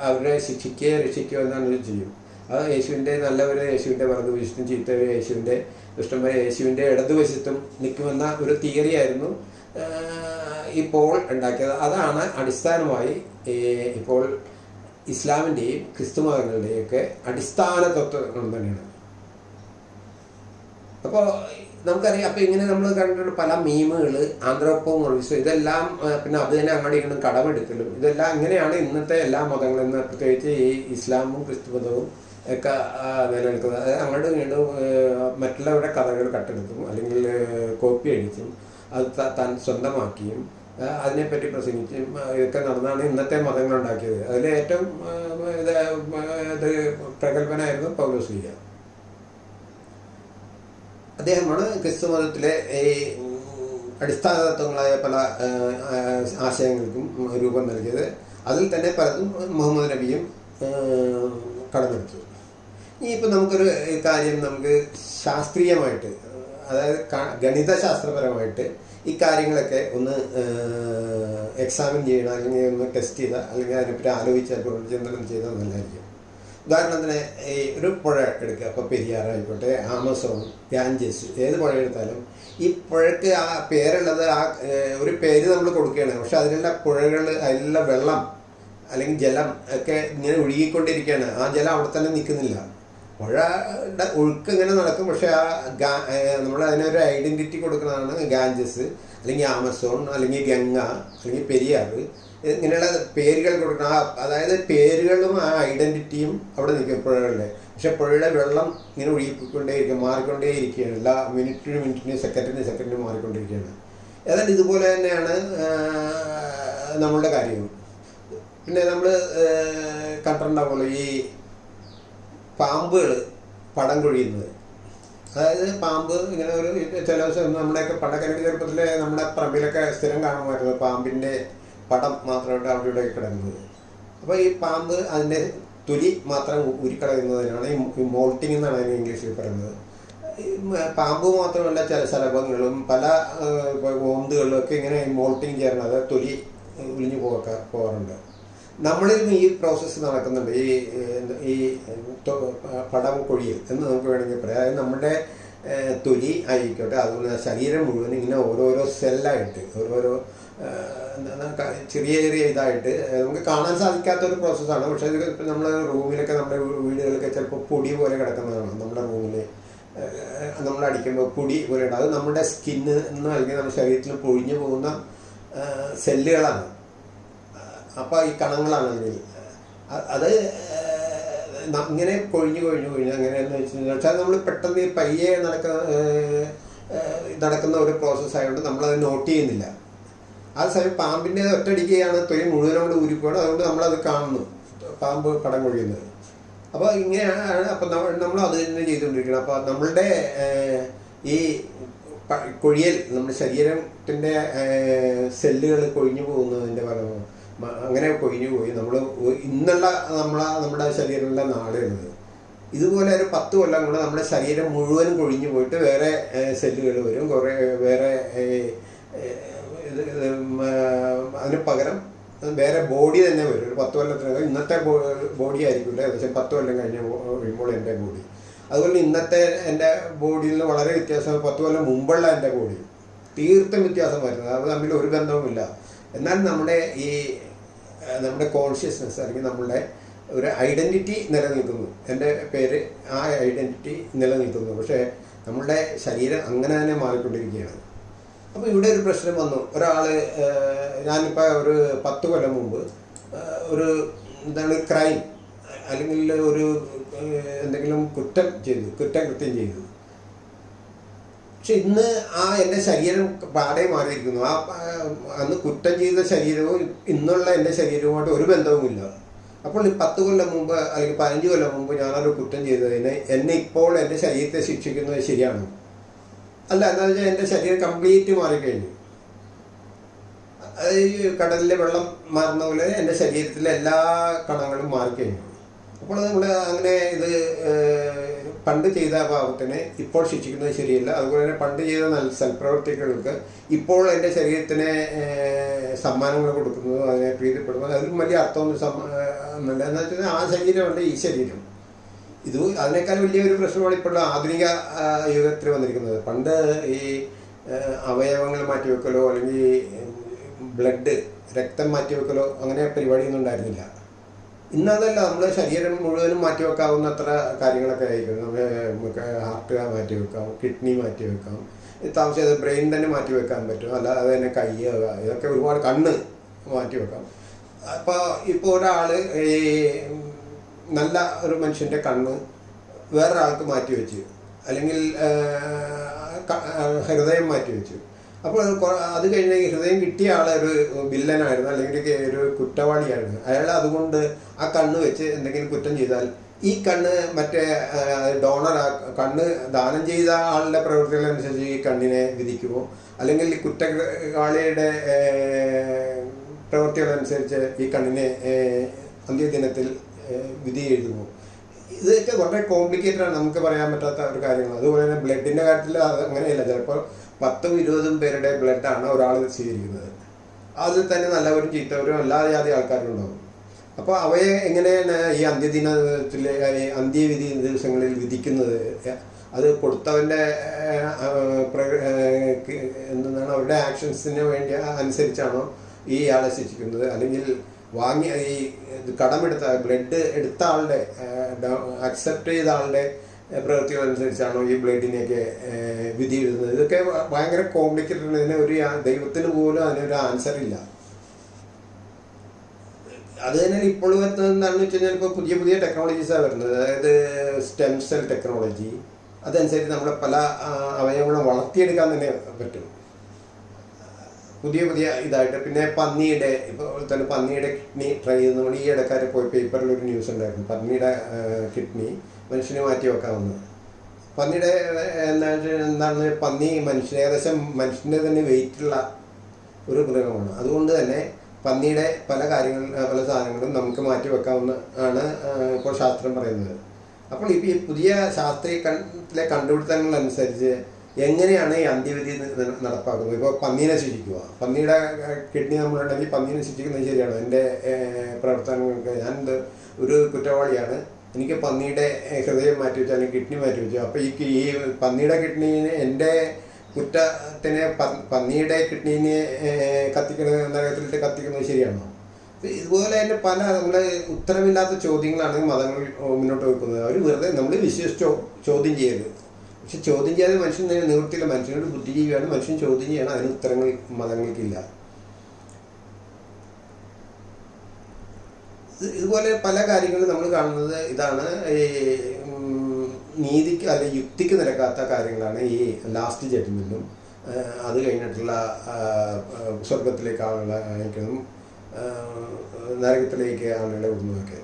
അവരെ ശിക്ഷിക്കുകയോ രക്ഷിക്കുകയോ എന്നാണ് ചെയ്യും. അത് യേശുവിന്റെ നല്ലവരെ യേശുവിന്റെ വലതുവശത്തും ചീത്തവരെ യേശുവിന്റെ ദുഷ്ടന്മാരെ യേശുവിന്റെ ഇടതുവശത്തും നിൽക്കുമെന്ന ഒരു തിയറിയായിരുന്നു ഇപ്പോൾ ഉണ്ടാക്കിയത്. അതാണ് അടിസ്ഥാനമായി ഇപ്പോൾ ഇസ്ലാമിന്റെയും ക്രിസ്തുമതങ്ങളുടെയും ഒക്കെ അടിസ്ഥാന തത്വങ്ങളും തന്നെയാണ്. അപ്പോൾ നമുക്കറിയാം അപ്പോൾ ഇങ്ങനെ നമ്മൾ കണ്ടിട്ട് പല മീമുകൾ ആന്ത്രോപ്പോമോളിസം ഇതെല്ലാം ആ, പിന്നെ അത് തന്നെ അങ്ങോട്ട് ഇങ്ങനെ കടമെടുക്കലും ഇതെല്ലാം ഇങ്ങനെയാണ് ഇന്നത്തെ എല്ലാ മതങ്ങളും ഇന്ന് പ്രത്യേകിച്ച് ഈ ഇസ്ലാമും ക്രിസ്തു മതവും ഒക്കെ നിലനിൽക്കുന്നത്. അതായത് അങ്ങോട്ടും ഇങ്ങോട്ടും മറ്റുള്ളവരുടെ കഥകൾ കട്ടെടുത്തും അല്ലെങ്കിൽ കോപ്പി അടിച്ചും അത് താൻ സ്വന്തമാക്കിയും അതിനെപ്പറ്റി പ്രസംഗിച്ച് ഒക്കെ നടന്നാണ് ഇന്നത്തെ മതങ്ങൾ ഉണ്ടാക്കിയത് അതിൽ ഏറ്റവും ഇത് ഇത് പ്രഗത്ഭനായിരുന്നു പൗലോസ്ലിയ അദ്ദേഹമാണ് ക്രിസ്തു മതത്തിലെ ഈ അടിസ്ഥാന തത്വങ്ങളായ പല ആശയങ്ങൾക്കും രൂപം നൽകിയത്. അതിൽ തന്നെ പലതും മുഹമ്മദ് നബിയും കടന്നെടുത്തു ഇനി ഇപ്പം നമുക്കൊരു കാര്യം നമുക്ക് ശാസ്ത്രീയമായിട്ട് അതായത് ഗണിതശാസ്ത്രപരമായിട്ട് ഈ കാര്യങ്ങളൊക്കെ ഒന്ന് എക്സാമിൻ ചെയ്യണം അല്ലെങ്കിൽ ഒന്ന് ടെസ്റ്റ് ചെയ്താൽ അല്ലെങ്കിൽ അതിനെപ്പറ്റി ആലോചിച്ചാൽ പുനർചിന്തനം ചെയ്താൽ നല്ലതായിരിക്കും. ഉദാഹരണത്തിന് ഈ ഒരു പുഴ എടുക്കുക. അപ്പോൾ പെരിയാറായിക്കോട്ടെ ആമസോൺ ഗാഞ്ചസ് ഏത് പുഴ എടുത്താലും ഈ പുഴയ്ക്ക് ആ പേരുള്ളത് ആ ഒരു പേര് നമ്മൾ കൊടുക്കുകയാണ്. പക്ഷെ അതിലുള്ള പുഴകൾ അതിലുള്ള വെള്ളം അല്ലെങ്കിൽ ജലം ഒക്കെ ഇങ്ങനെ ഒഴുകിക്കൊണ്ടിരിക്കുകയാണ്. ആ ജലം അവിടെ തന്നെ നിൽക്കുന്നില്ല. പുഴയുടെ ഒഴുക്ക് ഇങ്ങനെ നടക്കും. പക്ഷെ ആ നമ്മൾ അതിനൊരു ഐഡന്റിറ്റി കൊടുക്കുന്നതാണ് ഗാഞ്ചസ് അല്ലെങ്കിൽ ആമസോൺ അല്ലെങ്കിൽ ഗംഗ അല്ലെങ്കിൽ പെരിയാർ. ഇങ്ങനെയുള്ള പേരുകൾ കൊടുക്കണം ആ അതായത് പേരുകളും ആ ഐഡന്റിറ്റിയും അവിടെ നിൽക്കും പുഴകളുടെ പക്ഷെ പുഴയുടെ വെള്ളം ഇങ്ങനെ ഒഴുകിക്കൊണ്ടേയിരിക്കും മാറിക്കൊണ്ടേയിരിക്കുകയാണ്. എല്ലാ മിനിറ്റിന് മിനിറ്റിന് സെക്കൻഡിന് സെക്കൻഡിന് മാറിക്കൊണ്ടിരിക്കുകയാണ് ഏതാണ്ട് ഇതുപോലെ തന്നെയാണ് നമ്മളുടെ കാര്യവും. പിന്നെ നമ്മൾ കണ്ടിട്ടുണ്ടാവുമല്ലോ ഈ പാമ്പുകൾ പടം കൊഴിയുന്നത്. അതായത് പാമ്പ് ഇങ്ങനെ ഒരു ചില ദിവസം നമ്മുടെയൊക്കെ പണ്ടൊക്കെ ചെറുപ്പത്തിൽ നമ്മുടെ പറമ്പിലൊക്കെ സ്ഥിരം കാണുമായിരുന്നു പാമ്പിന്റെ പടം മാത്രമായിട്ട് അവിടെ ഇവിടെ കിടക്കുന്നത് അപ്പോൾ ഈ പാമ്പ് അതിന്റെ തൊലി മാത്രം ഉരുക്കളയുന്നതിനാണ് ഈ മോൾട്ടിംഗ് എന്നാണ് അതിന് ഇംഗ്ലീഷിൽ പറയുന്നത്. പാമ്പ് മാത്രമല്ല ചില ശലഭങ്ങളും പല ഓന്തുകളിലൊക്കെ ഇങ്ങനെ മോൾട്ടിങ് ചെയ്യാറുണ്ട് അതായത് തൊലി ഉലിഞ്ഞു പോകാ പോകാറുണ്ട്. നമ്മളിൽ നിന്ന് ഈ പ്രോസസ്സ് നടക്കുന്നുണ്ട്. ഈ ഈ പടം കൊഴിയൽ എന്ന് നമുക്ക് വേണമെങ്കിൽ പറയാം. അതായത് നമ്മുടെ തൊലി ആയിക്കോട്ടെ അതുപോലെ ശരീരം മുഴുവൻ ഇങ്ങനെ ഓരോരോ സെല്ലായിട്ട് ഓരോരോ ചെറിയ ചെറിയ ഇതായിട്ട് നമുക്ക് കാണാൻ സാധിക്കാത്ത ഒരു പ്രോസസ്സാണ് പക്ഷേ ഇത് നമ്മുടെ റൂമിലൊക്കെ നമ്മുടെ വീടുകളിലൊക്കെ ചിലപ്പോൾ പൊടി പോലെ കിടക്കുന്നതാണ്. നമ്മുടെ റൂമിൽ നമ്മൾ അടിക്കുമ്പോൾ പൊടി പോലെ അത് നമ്മുടെ സ്കിന്ന് എന്ന് അല്ലെങ്കിൽ നമ്മുടെ ശരീരത്തിൽ പൊഴിഞ്ഞു പോകുന്ന സെല്ലുകളാണ് അപ്പോൾ ഈ കണങ്ങളാണ് അതിൽ അത് ഇങ്ങനെ കൊഴിഞ്ഞു കൊഴിഞ്ഞു കൊഴിഞ്ഞു അങ്ങനെയെന്ന് വെച്ചാൽ വെച്ചാൽ നമ്മൾ പെട്ടെന്ന് ഈ പയ്യെ നടക്കുന്ന നടക്കുന്ന ഒരു പ്രോസസ്സ് ആയതുകൊണ്ട് നമ്മളത് നോട്ട് ചെയ്യുന്നില്ല. ആ സമയം പാമ്പിന്റെ ഒറ്റടിക്കുകയാണ് തൊലി മുഴുവനും കൂടെ ഊരിപ്പോകണം. അതുകൊണ്ട് നമ്മളത് കാണുന്നു. പാമ്പ് കടം കൊഴിയുന്നത്. അപ്പോൾ ഇങ്ങനെയാണ് അപ്പം നമ്മൾ നമ്മൾ അത് തന്നെ ചെയ്തുകൊണ്ടിരിക്കണം അപ്പോൾ നമ്മളുടെ ഈ കൊഴിയൽ നമ്മുടെ ശരീരത്തിന്റെ സെല്ലുകൾ കൊഴിഞ്ഞു പോകുന്നതിന്റെ മ- അങ്ങനെ കൊഴിഞ്ഞു പോയി. നമ്മൾ ഇന്നുള്ള നമ്മളെ നമ്മുടെ ശരീരത്തിലെ നാടുള്ളത് ഇതുപോലെ ഒരു പത്ത് കൊല്ലം കൂടെ നമ്മുടെ ശരീരം മുഴുവനും കൊഴിഞ്ഞു പോയിട്ട് വേറെ സെല്ലുകൾ വരും. കുറേ വേറെ അതിന് പകരം വേറെ ബോഡി തന്നെ വരും. ഒരു പത്ത് കൊല്ലത്തിനകം ഇന്നത്തെ ബോഡി ആയിരിക്കില്ല ഏകദേശം പത്ത് കൊല്ലം കഴിഞ്ഞ് കഴിയുമ്പോൾ എന്റെ ബോഡി. അതുപോലെ ഇന്നത്തെ എന്റെ ബോഡിയിൽ നിന്ന് വളരെ വ്യത്യാസം പത്ത് കൊല്ലം മുമ്പുള്ള എന്റെ ബോഡി. തീർത്തും വ്യത്യാസം വരുന്നത്. അത് തമ്മിൽ ഒരു ബന്ധവുമില്ല. എന്നാൽ നമ്മുടെ ഈ നമ്മുടെ കോൺഷ്യസ്നെസ് അല്ലെങ്കിൽ നമ്മളുടെ ഒരു ഐഡന്റിറ്റി നിലനിൽക്കുന്നു. എന്റെ പേര് ആ ഐഡന്റിറ്റി നിലനിൽക്കുന്നു. പക്ഷേ നമ്മളുടെ ശരീരം അങ്ങനെ തന്നെ മാറിക്കൊണ്ടിരിക്കുകയാണ്. അപ്പോൾ ഇവിടെ ഒരു പ്രശ്നം വന്നു. ഒരാൾ ഞാനിപ്പോൾ ഒരു പത്ത് കൊല്ലം മുമ്പ് ഒരു എന്താണ് ക്രൈം അല്ലെങ്കിൽ ഒരു എന്തെങ്കിലും കുറ്റം ചെയ്തു കുറ്റകൃത്യം ചെയ്തു. പക്ഷെ ഇന്ന് ആ എന്റെ ശരീരം പാടെ മാറിയിരിക്കുന്നു. ആ അന്ന് കുറ്റം ചെയ്ത ശരീരവും ഇന്നുള്ള എന്റെ ശരീരവുമായിട്ട് ഒരു ബന്ധവുമില്ല. അപ്പോൾ ഈ പത്ത് കൊല്ലം മുമ്പ് അല്ലെങ്കിൽ പതിനഞ്ച് കൊല്ലം മുമ്പ് ഞാനൊരു കുറ്റം ചെയ്തതിന് എന്നെ ഇപ്പോൾ എന്റെ ശരീരത്തെ ശിക്ഷിക്കുന്നത് ശരിയാണ്. അല്ല എന്താ വെച്ചാൽ എന്റെ ശരീരം കംപ്ലീറ്റ് മാറിക്കഴിഞ്ഞു. ഈ കടലിലെ വെള്ളം മാറുന്ന പോലെ എന്റെ ശരീരത്തിലെ എല്ലാ കണങ്ങളും മാറിക്കഴിഞ്ഞു. അപ്പോൾ നമ്മൾ അങ്ങനെ ഇത് പണ്ട് ചെയ്ത പാപത്തിന് ഇപ്പോൾ ശിക്ഷിക്കുന്നത് ശരിയല്ല. അതുപോലെ തന്നെ പണ്ട് ചെയ്ത നല്ല സൽപ്രവർത്തികൾക്ക് ഇപ്പോൾ എന്റെ ശരീരത്തിന് സമ്മാനങ്ങൾ കൊടുക്കുന്നതും അതിനെ പ്രീതിപ്പെടുന്നതും അതിലും വലിയ അർത്ഥമൊന്നും സമ്മാനമല്ല എന്ന് വെച്ചാൽ ആ ശരീരമല്ല ഈ ശരീരം. ഇത് അതിനേക്കാൾ വലിയൊരു പ്രശ്നമാണ് ഇപ്പോഴുള്ള ആധുനിക യുഗത്തിൽ വന്നിരിക്കുന്നത്. പണ്ട് ഈ അവയവങ്ങൾ മാറ്റിവെക്കലോ അല്ലെങ്കിൽ ബ്ലഡ് രക്തം മാറ്റിവെക്കലോ അങ്ങനെ പരിപാടിയൊന്നും ഉണ്ടായിരുന്നില്ല. ഇന്നതല്ല നമ്മുടെ ശരീരം മുഴുവനും മാറ്റിവെക്കാവുന്നത്ര കാര്യങ്ങളൊക്കെ ആയിരിക്കും. നമുക്ക് ഹാർട്ട് മാറ്റിവെക്കാം കിഡ്നി മാറ്റിവെക്കാം. താമസിച്ചത് ബ്രെയിൻ തന്നെ മാറ്റിവെക്കാൻ പറ്റും. അല്ലാതെ തന്നെ കൈ ഇതൊക്കെ ഒരുപാട് കണ്ണ് മാറ്റിവെക്കാം. അപ്പോൾ ഇപ്പോൾ ഒരാൾ ഈ നല്ല ഒരു മനുഷ്യന്റെ കണ്ണ് വേറൊരാൾക്ക് മാറ്റിവെച്ച് അല്ലെങ്കിൽ ഹൃദയം മാറ്റി വെച്ചു അപ്പോൾ അത് കഴിഞ്ഞ് ഹൃദയം കിട്ടിയ ആളെ ഒരു വില്ലനായിരുന്നു അല്ലെങ്കിൽ ഒരു കുറ്റവാളിയായിരുന്നു. അയാൾ അതുകൊണ്ട് ആ കണ്ണ് വെച്ച് എന്തെങ്കിലും കുറ്റം ചെയ്താൽ ഈ കണ്ണ് മറ്റേ ഡോണർ ആ കണ്ണ് ദാനം ചെയ്ത ആളുടെ പ്രവൃത്തികളനുസരിച്ച് ഈ കണ്ണിനെ വിധിക്കുമോ? അല്ലെങ്കിൽ കുറ്റവാളിയുടെ പ്രവൃത്തികളനുസരിച്ച് ഈ കണ്ണിനെ അന്ത്യദിനത്തിൽ വിധി എഴുതുമോ? ഇതൊക്കെ വളരെ കോംപ്ലിക്കേറ്റഡ് ആണ്. നമുക്ക് പറയാൻ പറ്റാത്ത ഒരു കാര്യങ്ങൾ. അതുപോലെ തന്നെ ബ്ലഡിന്റെ കാര്യത്തിൽ അങ്ങനെയല്ല. ചിലപ്പോൾ പത്തും ഇരുപതും പേരുടെ ബ്ലഡാണ് ഒരാൾ സ്വീകരിക്കുന്നത്. അതിൽ തന്നെ നല്ലവരും ചീത്തവരും എല്ലാ ജാതി ആൾക്കാരും ഉണ്ടാവും അപ്പോൾ അവയെ എങ്ങനെയാണ് ഈ അന്ത്യദിനത്തിലെ അന്ത്യവിധി ദിവസങ്ങളിൽ വിധിക്കുന്നത്? അത് കൊടുത്തവന്റെ എന്താണ് അവരുടെ ആക്ഷൻസിന് വേണ്ടി അനുസരിച്ചാണോ ഈ ആളെ ശിക്ഷിക്കുന്നത്? അല്ലെങ്കിൽ വാങ്ങിയ ഈ കടമെടുത്ത ബ്ലഡ് എടുത്ത ആളുടെ അക്സെപ്റ്റ് ചെയ്ത ആളുടെ അനുസരിച്ചാണോ ഈ ബ്ലഡിനെയൊക്കെ വിധി എഴുതുന്നത് ഇതൊക്കെ ഭയങ്കര കോംപ്ലിക്കേറ്റഡ് ഇതിന് ഒരു ദൈവത്തിന് പോലും അതിനൊരു ആൻസർ ഇല്ല. അത് തന്നെ ഇപ്പോൾ വരുന്നത് എന്താണെന്ന് വെച്ച് കഴിഞ്ഞാൽ ഇപ്പോൾ പുതിയ പുതിയ ടെക്നോളജീസാണ് വരുന്നത്. അതായത് സ്റ്റെം സെൽ ടെക്നോളജി അതനുസരിച്ച് നമ്മുടെ പല അവയവങ്ങളും വളർത്തിയെടുക്കാൻ തന്നെ പറ്റും. പുതിയ പുതിയ ഇതായിട്ട്. പിന്നെ പന്നിയുടെ ഇപ്പോൾ തന്നെ പന്നിയുടെ കിഡ്നി ട്രൈ നമ്മൾ ഈ ഇടക്കാരെ പോയി പേപ്പറിൽ ഒരു ന്യൂസ് ഉണ്ടായിരുന്നു. പന്നിയുടെ കിഡ്നി മനുഷ്യന് മാറ്റി വെക്കാവുന്നത് പന്നിയുടെ എന്താ എന്താണ് പന്നി മനുഷ്യൻ ഏകദേശം മനുഷ്യന്റെ തന്നെ വെയിറ്റുള്ള ഒരു മൃഗമാണ്. അതുകൊണ്ട് തന്നെ പന്നിയുടെ പല കാര്യങ്ങൾ പല സാധനങ്ങളും നമുക്ക് മാറ്റി വെക്കാവുന്ന ആണ് ഇപ്പോൾ ശാസ്ത്രം പറയുന്നത്. അപ്പോൾ ഇപ്പോൾ ഈ പുതിയ ശാസ്ത്രീയ കണ്ടുപിടുത്തങ്ങൾ അനുസരിച്ച് എങ്ങനെയാണ് ഈ അന്ത്യവിധി നടപ്പാക്കുന്നത്? ഇപ്പോൾ പന്നീനെ ശിക്ഷിക്കുക പന്നിയുടെ കിഡ്നി നമ്മളുണ്ടെങ്കിൽ പന്നീനെ ശിക്ഷിക്കുന്നത് ശരിയാണ്. എന്റെ പ്രവർത്തനങ്ങൾക്ക് ഞാൻ ഒരു കുറ്റവാളിയാണ്. എനിക്ക് പന്നിയുടെ ഹൃദയം മാറ്റി വെച്ചു അല്ലെങ്കിൽ കിഡ്നി മാറ്റി വെച്ചു അപ്പോൾ ഈ ഈ പന്നിയുടെ കിഡ്നിന് എന്റെ കുറ്റത്തിനെ പന്നിയുടെ കിഡ്നീനെ കത്തിക്കുന്നത് നരകത്തിലിട്ട് കത്തിക്കുന്നത് ശരിയാണോ? ഇതുപോലെ തന്നെ പല നമ്മുടെ ഉത്തരമില്ലാത്ത ചോദ്യങ്ങളാണ് മതങ്ങൾ മുന്നോട്ട് വെക്കുന്നത്. അവർ വെറുതെ നമ്മൾ വിശ്വസിച്ചോ ചോദ്യം ചെയ്യരുത്. പക്ഷെ ചോദ്യം ചെയ്യാതെ മനുഷ്യൻ നിവൃത്തിയില്ല. മനുഷ്യനോട് ബുദ്ധിജീവിയാണ്. മനുഷ്യൻ ചോദ്യം ചെയ്യണം. അതിന് ഉത്തരങ്ങൾ മതങ്ങൾക്കില്ല. ഇതുപോലെ പല കാര്യങ്ങളും നമ്മൾ കാണുന്നത് ഇതാണ് ഈ നീതിക്ക് അല്ലെ യുക്തിക്ക് നിരക്കാത്ത കാര്യങ്ങളാണ് ഈ ലാസ്റ്റ് ജഡ്ജ്മെന്റും അത് കഴിഞ്ഞിട്ടുള്ള സ്വർഗത്തിലേക്കാണുള്ള ആളുകളെ നരകത്തിലേക്ക് ആളുകളെ വിടുന്നതൊക്കെ.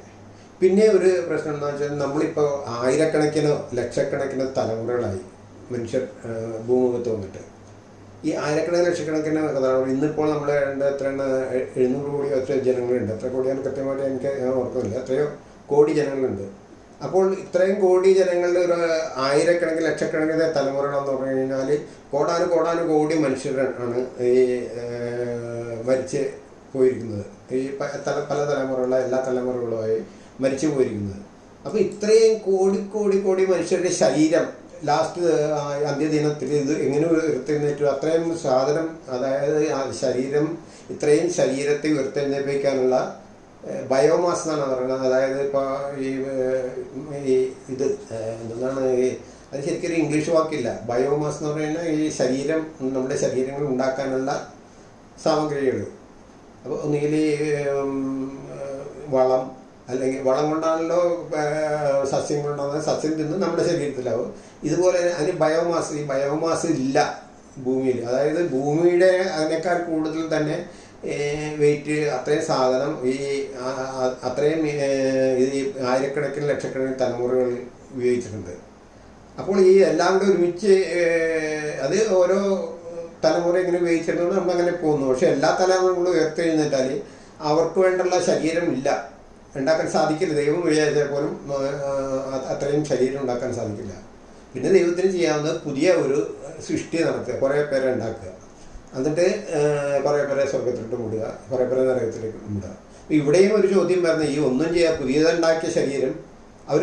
പിന്നെ ഒരു പ്രശ്നം എന്താ വെച്ചാൽ നമ്മളിപ്പോൾ ആയിരക്കണക്കിനോ ലക്ഷക്കണക്കിനോ തലമുറകളായി മനുഷ്യർ ഭൂമുഖത്ത് വന്നിട്ട്. ഈ ആയിരക്കണക്കിന് ലക്ഷക്കണക്കിന് കഥാപാത്രം ഇന്നിപ്പോൾ നമ്മൾ എത്ര എഴുന്നൂറ് കോടി എത്ര ജനങ്ങളുണ്ട്. എത്ര കോടിയാണ് കൃത്യമായിട്ട് എനിക്ക് ഓർക്കുന്നില്ല. എത്രയോ കോടി ജനങ്ങളുണ്ട്. അപ്പോൾ ഇത്രയും കോടി ജനങ്ങളുടെ ഒരു ആയിരക്കണക്കിന് ലക്ഷക്കണക്കിന് തലമുറകളെന്ന് പറഞ്ഞു കഴിഞ്ഞാൽ കോടാനും കോടാനും കോടി മനുഷ്യരാണ് ഈ മരിച്ച് പോയിരിക്കുന്നത്. ഈ തല പല തലമുറകളെ എല്ലാ തലമുറകളുമായി മരിച്ചു പോയിരിക്കുന്നത്. അപ്പോൾ ഇത്രയും കോടി കോടി കോടി മനുഷ്യരുടെ ശരീരം ലാസ്റ്റ് അന്ത്യദിനത്തിൽ ഇത് എങ്ങനെ ഉയർത്തെഴുന്നേറ്റു? അത്രയും സാധനം അതായത് ശരീരം ഇത്രയും ശരീരത്തെ ഉയർത്തെഴുന്നേൽപ്പിക്കാനുള്ള ബയോമാസ് എന്നാണ് പറയുന്നത്. അതായത് ഇപ്പോൾ ഈ ഇത് എന്താണ് ഈ അത് ശരിക്കൊരു ഇംഗ്ലീഷ് വാക്കില്ല. ബയോമാസ് എന്ന് പറയുന്നത് ഈ ശരീരം നമ്മുടെ ശരീരങ്ങൾ ഉണ്ടാക്കാനുള്ള സാമഗ്രികൾ അപ്പോൾ ഒന്നുകിൽ വളം അല്ലെങ്കിൽ വളം കൊണ്ടാണല്ലോ ഏഹ്, സസ്യം കൊണ്ടാകുന്നത് സസ്യം തിന്ന് നമ്മുടെ ശരീരത്തിലാവും. ഇതുപോലെ അതിന് ബയോമാസ് ഈ ബയോമാസ് ഇല്ല ഭൂമിയിൽ. അതായത് ഭൂമിയുടെ അതിനേക്കാൾ കൂടുതൽ തന്നെ വെയിറ്റ് അത്രയും സാധനം ഈ അത്രയും ഈ ആയിരക്കണക്കിന് ലക്ഷക്കണക്കിന് തലമുറകൾ ഉപയോഗിച്ചിട്ടുണ്ട്. അപ്പോൾ ഈ എല്ലാം കൂടെ ഒരുമിച്ച് അത് ഓരോ തലമുറ ഇങ്ങനെ ഉപയോഗിച്ചിട്ടുണ്ട് നമ്മൾ അങ്ങനെ പോകുന്നു പക്ഷെ എല്ലാ തലമുറകളും ഉയർത്തെഴുന്നേറ്റാൽ അവർക്ക് വേണ്ടുള്ള ശരീരം ഇല്ല. ഉണ്ടാക്കാൻ സാധിക്കില്ല. ദൈവം വിചാരിച്ചാൽ പോലും അത്രയും ശരീരം ഉണ്ടാക്കാൻ സാധിക്കില്ല. പിന്നെ ദൈവത്തിന് ചെയ്യാവുന്നത് പുതിയ ഒരു സൃഷ്ടി നടത്തുക കുറേ പേരെ ഉണ്ടാക്കുക. എന്നിട്ട് കുറേ പേരെ സ്വർഗത്തിലോട്ട് മുടുക കുറേ പേരെ നരകത്തിലേക്ക് മുടുക. ഇവിടെയും ഒരു ചോദ്യം പറഞ്ഞാൽ ഈ ഒന്നും ചെയ്യാൻ പുതിയതുണ്ടാക്കിയ ശരീരം അവർ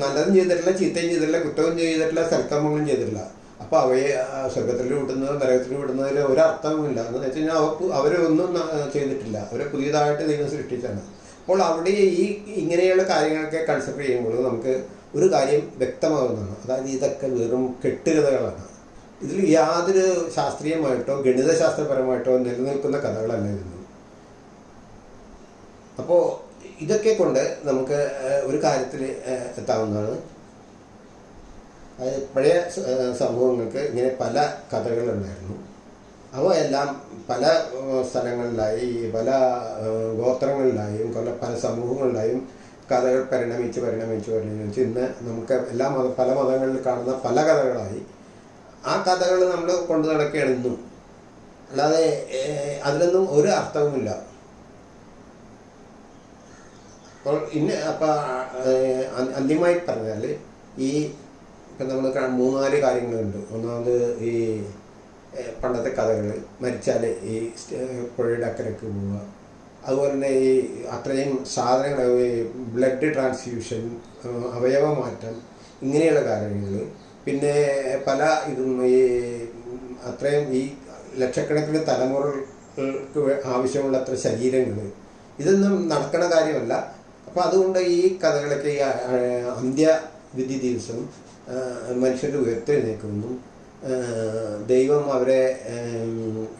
നല്ലതും ചെയ്തിട്ടില്ല ചീത്തയും ചെയ്തിട്ടില്ല കുറ്റവും ചെയ്തിട്ടില്ല സൽക്കർമ്മങ്ങളും ചെയ്തിട്ടില്ല. അപ്പോൾ അവയെ സ്വർഗത്തിൽ വിടുന്നതോ നരകത്തിൽ വിടുന്നതിൽ ഒരർത്ഥവുമില്ല എന്ന് വെച്ച് കഴിഞ്ഞാൽ അവർ അവരൊന്നും ചെയ്തിട്ടില്ല. അവരെ പുതിയതായിട്ട് ദൈവം സൃഷ്ടിച്ചാണ് അപ്പോൾ അവിടെ ഈ ഇങ്ങനെയുള്ള കാര്യങ്ങളൊക്കെ കൺസിഡർ ചെയ്യുമ്പോൾ നമുക്ക് ഒരു കാര്യം വ്യക്തമാകുന്നതാണ്. അതായത് ഇതൊക്കെ വെറും കെട്ടുകഥകളാണ്. ഇതിൽ യാതൊരു ശാസ്ത്രീയമായിട്ടോ ഗണിതശാസ്ത്രപരമായിട്ടോ നിലനിൽക്കുന്ന കഥകളല്ല അപ്പോൾ ഇതൊക്കെ കൊണ്ട് നമുക്ക് ഒരു കാര്യത്തിൽ എത്താവുന്നതാണ്. പഴയ സംഭവങ്ങൾക്ക് ഇങ്ങനെ പല കഥകളുണ്ടായിരുന്നു. അവ എല്ലാം പല സ്ഥലങ്ങളിലായി പല ഗോത്രങ്ങളിലായും പല പല സമൂഹങ്ങളിലായും കഥകൾ പരിണമിച്ച് പരിണമിച്ച് പരിണമിച്ച് ഇന്ന് നമുക്ക് എല്ലാ മത പല മതങ്ങളിൽ കാണുന്ന പല കഥകളായി ആ കഥകൾ നമ്മൾ കൊണ്ടു നടക്കുകയാണ് ഇന്നും. അല്ലാതെ അതിലൊന്നും ഒരു അർത്ഥവുമില്ല. അപ്പോൾ ഇന്ന് അപ്പം അന്തിമമായി പറഞ്ഞാൽ ഈ ഇപ്പം നമ്മൾ മൂന്നാൽ കാര്യങ്ങളുണ്ട്. ഒന്നാമത് ഈ പണ്ടത്തെ കഥകൾ. മരിച്ചാൽ ഈ പുഴയുടെ അക്കരക്ക് പോവുക. അതുപോലെ തന്നെ ഈ അത്രയും സാധനങ്ങൾ ബ്ലഡ് ട്രാൻസ്ഫ്യൂഷൻ അവയവ മാറ്റം ഇങ്ങനെയുള്ള കാര്യങ്ങൾ. പിന്നെ പല ഇതും ഈ അത്രയും ഈ ലക്ഷക്കണക്കിന് തലമുറകൾക്ക് ആവശ്യമുള്ള അത്ര ശരീരങ്ങൾ. ഇതൊന്നും നടക്കണ കാര്യമല്ല. അപ്പോൾ അതുകൊണ്ട് ഈ കഥകളൊക്കെ ഈ അന്ത്യവിധി ദിവസം മനുഷ്യരുടെ ഉയർത്തെഴുന്നേക്കുന്നു ദൈവം അവരെ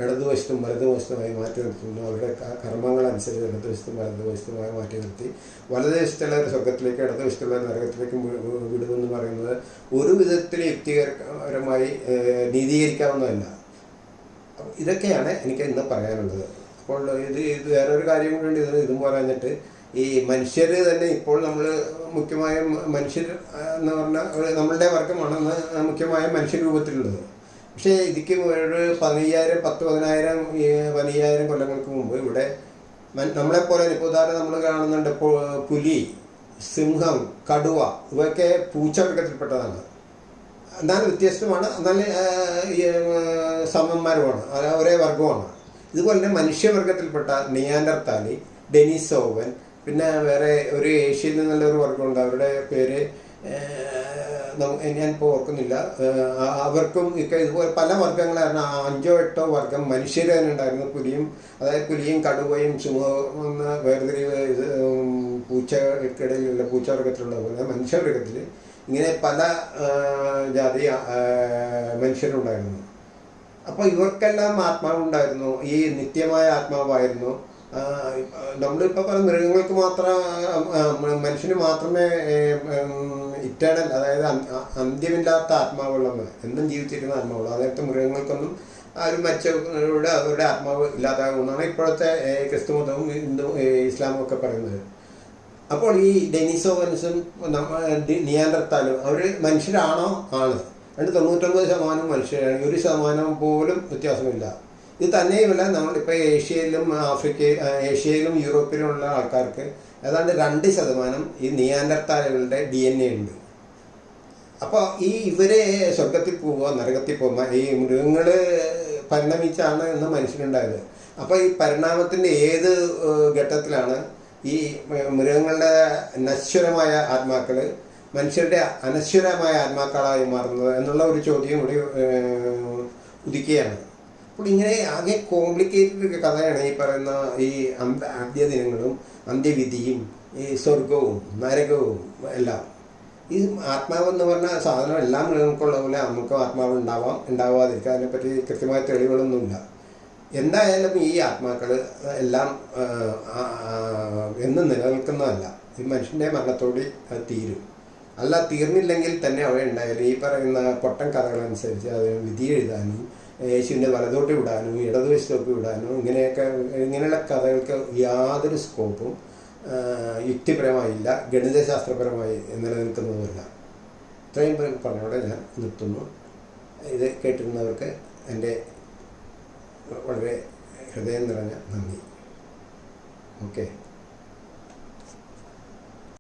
ഇടതുവശത്തും വലതുവശത്തുമായി മാറ്റി നിർത്തുന്നു. അവരുടെ കർമ്മങ്ങളനുസരിച്ച് ഇടതുവശത്തും വലതുവശത്തുമായി മാറ്റി നിർത്തി. വലതുവശത്തുള്ളവർ സ്വർഗത്തിലേക്ക് ഇടതുവശത്തുള്ളവർ നരകത്തിലേക്ക് വിടുമെന്ന് പറയുന്നത് ഒരു വിധത്തിൽ യുക്തികരമായി നീതീകരിക്കാവുന്നതല്ല. ഇതൊക്കെയാണ് എനിക്ക് ഇന്ന് പറയാനുള്ളത്. അപ്പോൾ ഇത് ഇത് വേറൊരു കാര്യം കൂടി ഇത് ഇതും പറഞ്ഞിട്ട് ഈ മനുഷ്യർ തന്നെ ഇപ്പോൾ നമ്മൾ മുഖ്യമായും മനുഷ്യർ എന്ന് പറഞ്ഞാൽ നമ്മളുടെ വർഗമാണ് മുഖ്യമായ മനുഷ്യ രൂപത്തിലുള്ളത്. പക്ഷേ ഇതിക്ക് ഒരു പതിനയ്യായിരം പത്ത് പതിനായിരം പതിനയ്യായിരം കൊല്ലങ്ങൾക്ക് മുമ്പ് ഇവിടെ നമ്മളെപ്പോലെ ഇപ്പോൾ ഉദാഹരണം നമ്മൾ കാണുന്നുണ്ട് പുലി സിംഹം കടുവ ഇവയൊക്കെ പൂച്ചവർഗത്തിൽപ്പെട്ടതാണ്. എന്നാലും വ്യത്യസ്തമാണ്. എന്നാൽ സമന്മാരുമാണ്. ഒരേ വർഗമാണ് ഇതുപോലെ തന്നെ മനുഷ്യവർഗത്തിൽപ്പെട്ട നിയാൻഡർത്താലി ഡെനിസോവൻ പിന്നെ വേറെ ഒരു ഏഷ്യയിൽ നിന്നുള്ള ഒരു വർഗമുണ്ട്. അവരുടെ പേര് ഞാൻ ഇപ്പോൾ ഓർക്കുന്നില്ല. അവർക്കും ഒക്കെ ഇതുപോലെ പല വർഗങ്ങളായിരുന്നു അഞ്ചോ എട്ടോ വർഗം മനുഷ്യർ തന്നെ ഉണ്ടായിരുന്നു. പുലിയും അതായത് പുലിയും കടുവയും സിംഹവും ഉം, പൂച്ചകൾക്കിടയിലുള്ള പൂച്ചവർഗത്തിലുള്ള പോലെ മനുഷ്യവർഗത്തിൽ ഇങ്ങനെ പല ജാതി മനുഷ്യരുണ്ടായിരുന്നു. അപ്പോൾ ഇവർക്കെല്ലാം ആത്മാവുണ്ടായിരുന്നു. ഈ നിത്യമായ ആത്മാവായിരുന്നു. നമ്മളിപ്പോൾ പല മൃഗങ്ങൾക്ക് മാത്രം മനുഷ്യന് മാത്രമേ ഇറ്റേണൽ അതായത് അന്ത്യമില്ലാത്ത ആത്മാവുള്ളവർ എന്നും ജീവിച്ചിരിക്കുന്ന ആത്മാവുള്ളൂ അതായത് മൃഗങ്ങൾക്കൊന്നും ആരും മരിച്ചവരുടെ അവരുടെ ആത്മാവ് ഇല്ലാതാകുമെന്നാണ് ഇപ്പോഴത്തെ ക്രിസ്തു മതവും ഹിന്ദു ഇസ്ലാമും ഒക്കെ പറയുന്നത്. അപ്പോൾ ഈ ഡെനിസോവൻസും നിയാൻഡർത്താലും അവർ മനുഷ്യരാണോ? ആണ്. രണ്ട് തൊണ്ണൂറ്റൊമ്പത് ശതമാനം മനുഷ്യരാണ് ഒരു ശതമാനം പോലും വ്യത്യാസമില്ല. ഇത് തന്നെയുമല്ല നമ്മളിപ്പോൾ ഏഷ്യയിലും ആഫ്രിക്ക ഏഷ്യയിലും യൂറോപ്പിലുമുള്ള ആൾക്കാർക്ക് ഏതാണ്ട് രണ്ട് ശതമാനം ഈ നിയാന്തർത്താലുകളുടെ ഡി എൻ എ ഉണ്ട്. അപ്പോൾ ഈ ഇവരെ സ്വർഗത്തിൽ പോവുക നരകത്തിൽ പോകുക ഈ മൃഗങ്ങൾ പരിണമിച്ചാണ് ഇന്ന് മനുഷ്യനുണ്ടായത് അപ്പോൾ ഈ പരിണാമത്തിന്റെ ഏത് ഘട്ടത്തിലാണ് ഈ മൃഗങ്ങളുടെ നശ്വരമായ ആത്മാക്കൾ മനുഷ്യരുടെ അനശ്വരമായ ആത്മാക്കളായി മാറുന്നത് എന്നുള്ള ഒരു ചോദ്യം കൂടി ഉദിക്കുകയാണ്. അപ്പോൾ ഇങ്ങനെ ആകെ കോംപ്ലിക്കേറ്റഡ് കഥയാണ് ഈ പറയുന്ന ഈ ആദ്യ ദിനങ്ങളും അന്ത്യവിധിയും ഈ സ്വർഗവും നരകവും എല്ലാം. ഈ ആത്മാവ് എന്ന് പറഞ്ഞ സാധനം എല്ലാ മൃഗങ്ങൾക്കുള്ള പോലെ നമുക്കും ആത്മാവ് ഉണ്ടാവാം ഉണ്ടാവാതിരിക്കാം അതിനെപ്പറ്റി കൃത്യമായ തെളിവുകളൊന്നുമില്ല. എന്തായാലും ഈ ആത്മാക്കൾ എല്ലാം എന്നും നിലനിൽക്കുന്നതല്ല. ഈ മനുഷ്യന്റെ മരണത്തോടെ അത് തീരും. അല്ല തീർന്നില്ലെങ്കിൽ തന്നെ അവ ഉണ്ടായാലും ഈ പറയുന്ന പൊട്ടൻ കഥകളനുസരിച്ച് അത് വിധി എഴുതാനും യേശുവിന്റെ വലതോട്ട് വിടാനും ഇടതുവശത്തോട്ട് വിടാനും ഇങ്ങനെയൊക്കെ ഇങ്ങനെയുള്ള കഥകൾക്ക് യാതൊരു സ്കോപ്പും യുക്തിപരമായില്ല ഗണിതശാസ്ത്രപരമായി നിലനിൽക്കുന്നതുമല്ല ഇത്രയും പറഞ്ഞോടെ ഞാൻ നിർത്തുന്നു. ഇത് കേട്ടിരുന്നവർക്ക് എന്റെ വളരെ ഹൃദയം നിറഞ്ഞ നന്ദി. ഓക്കെ.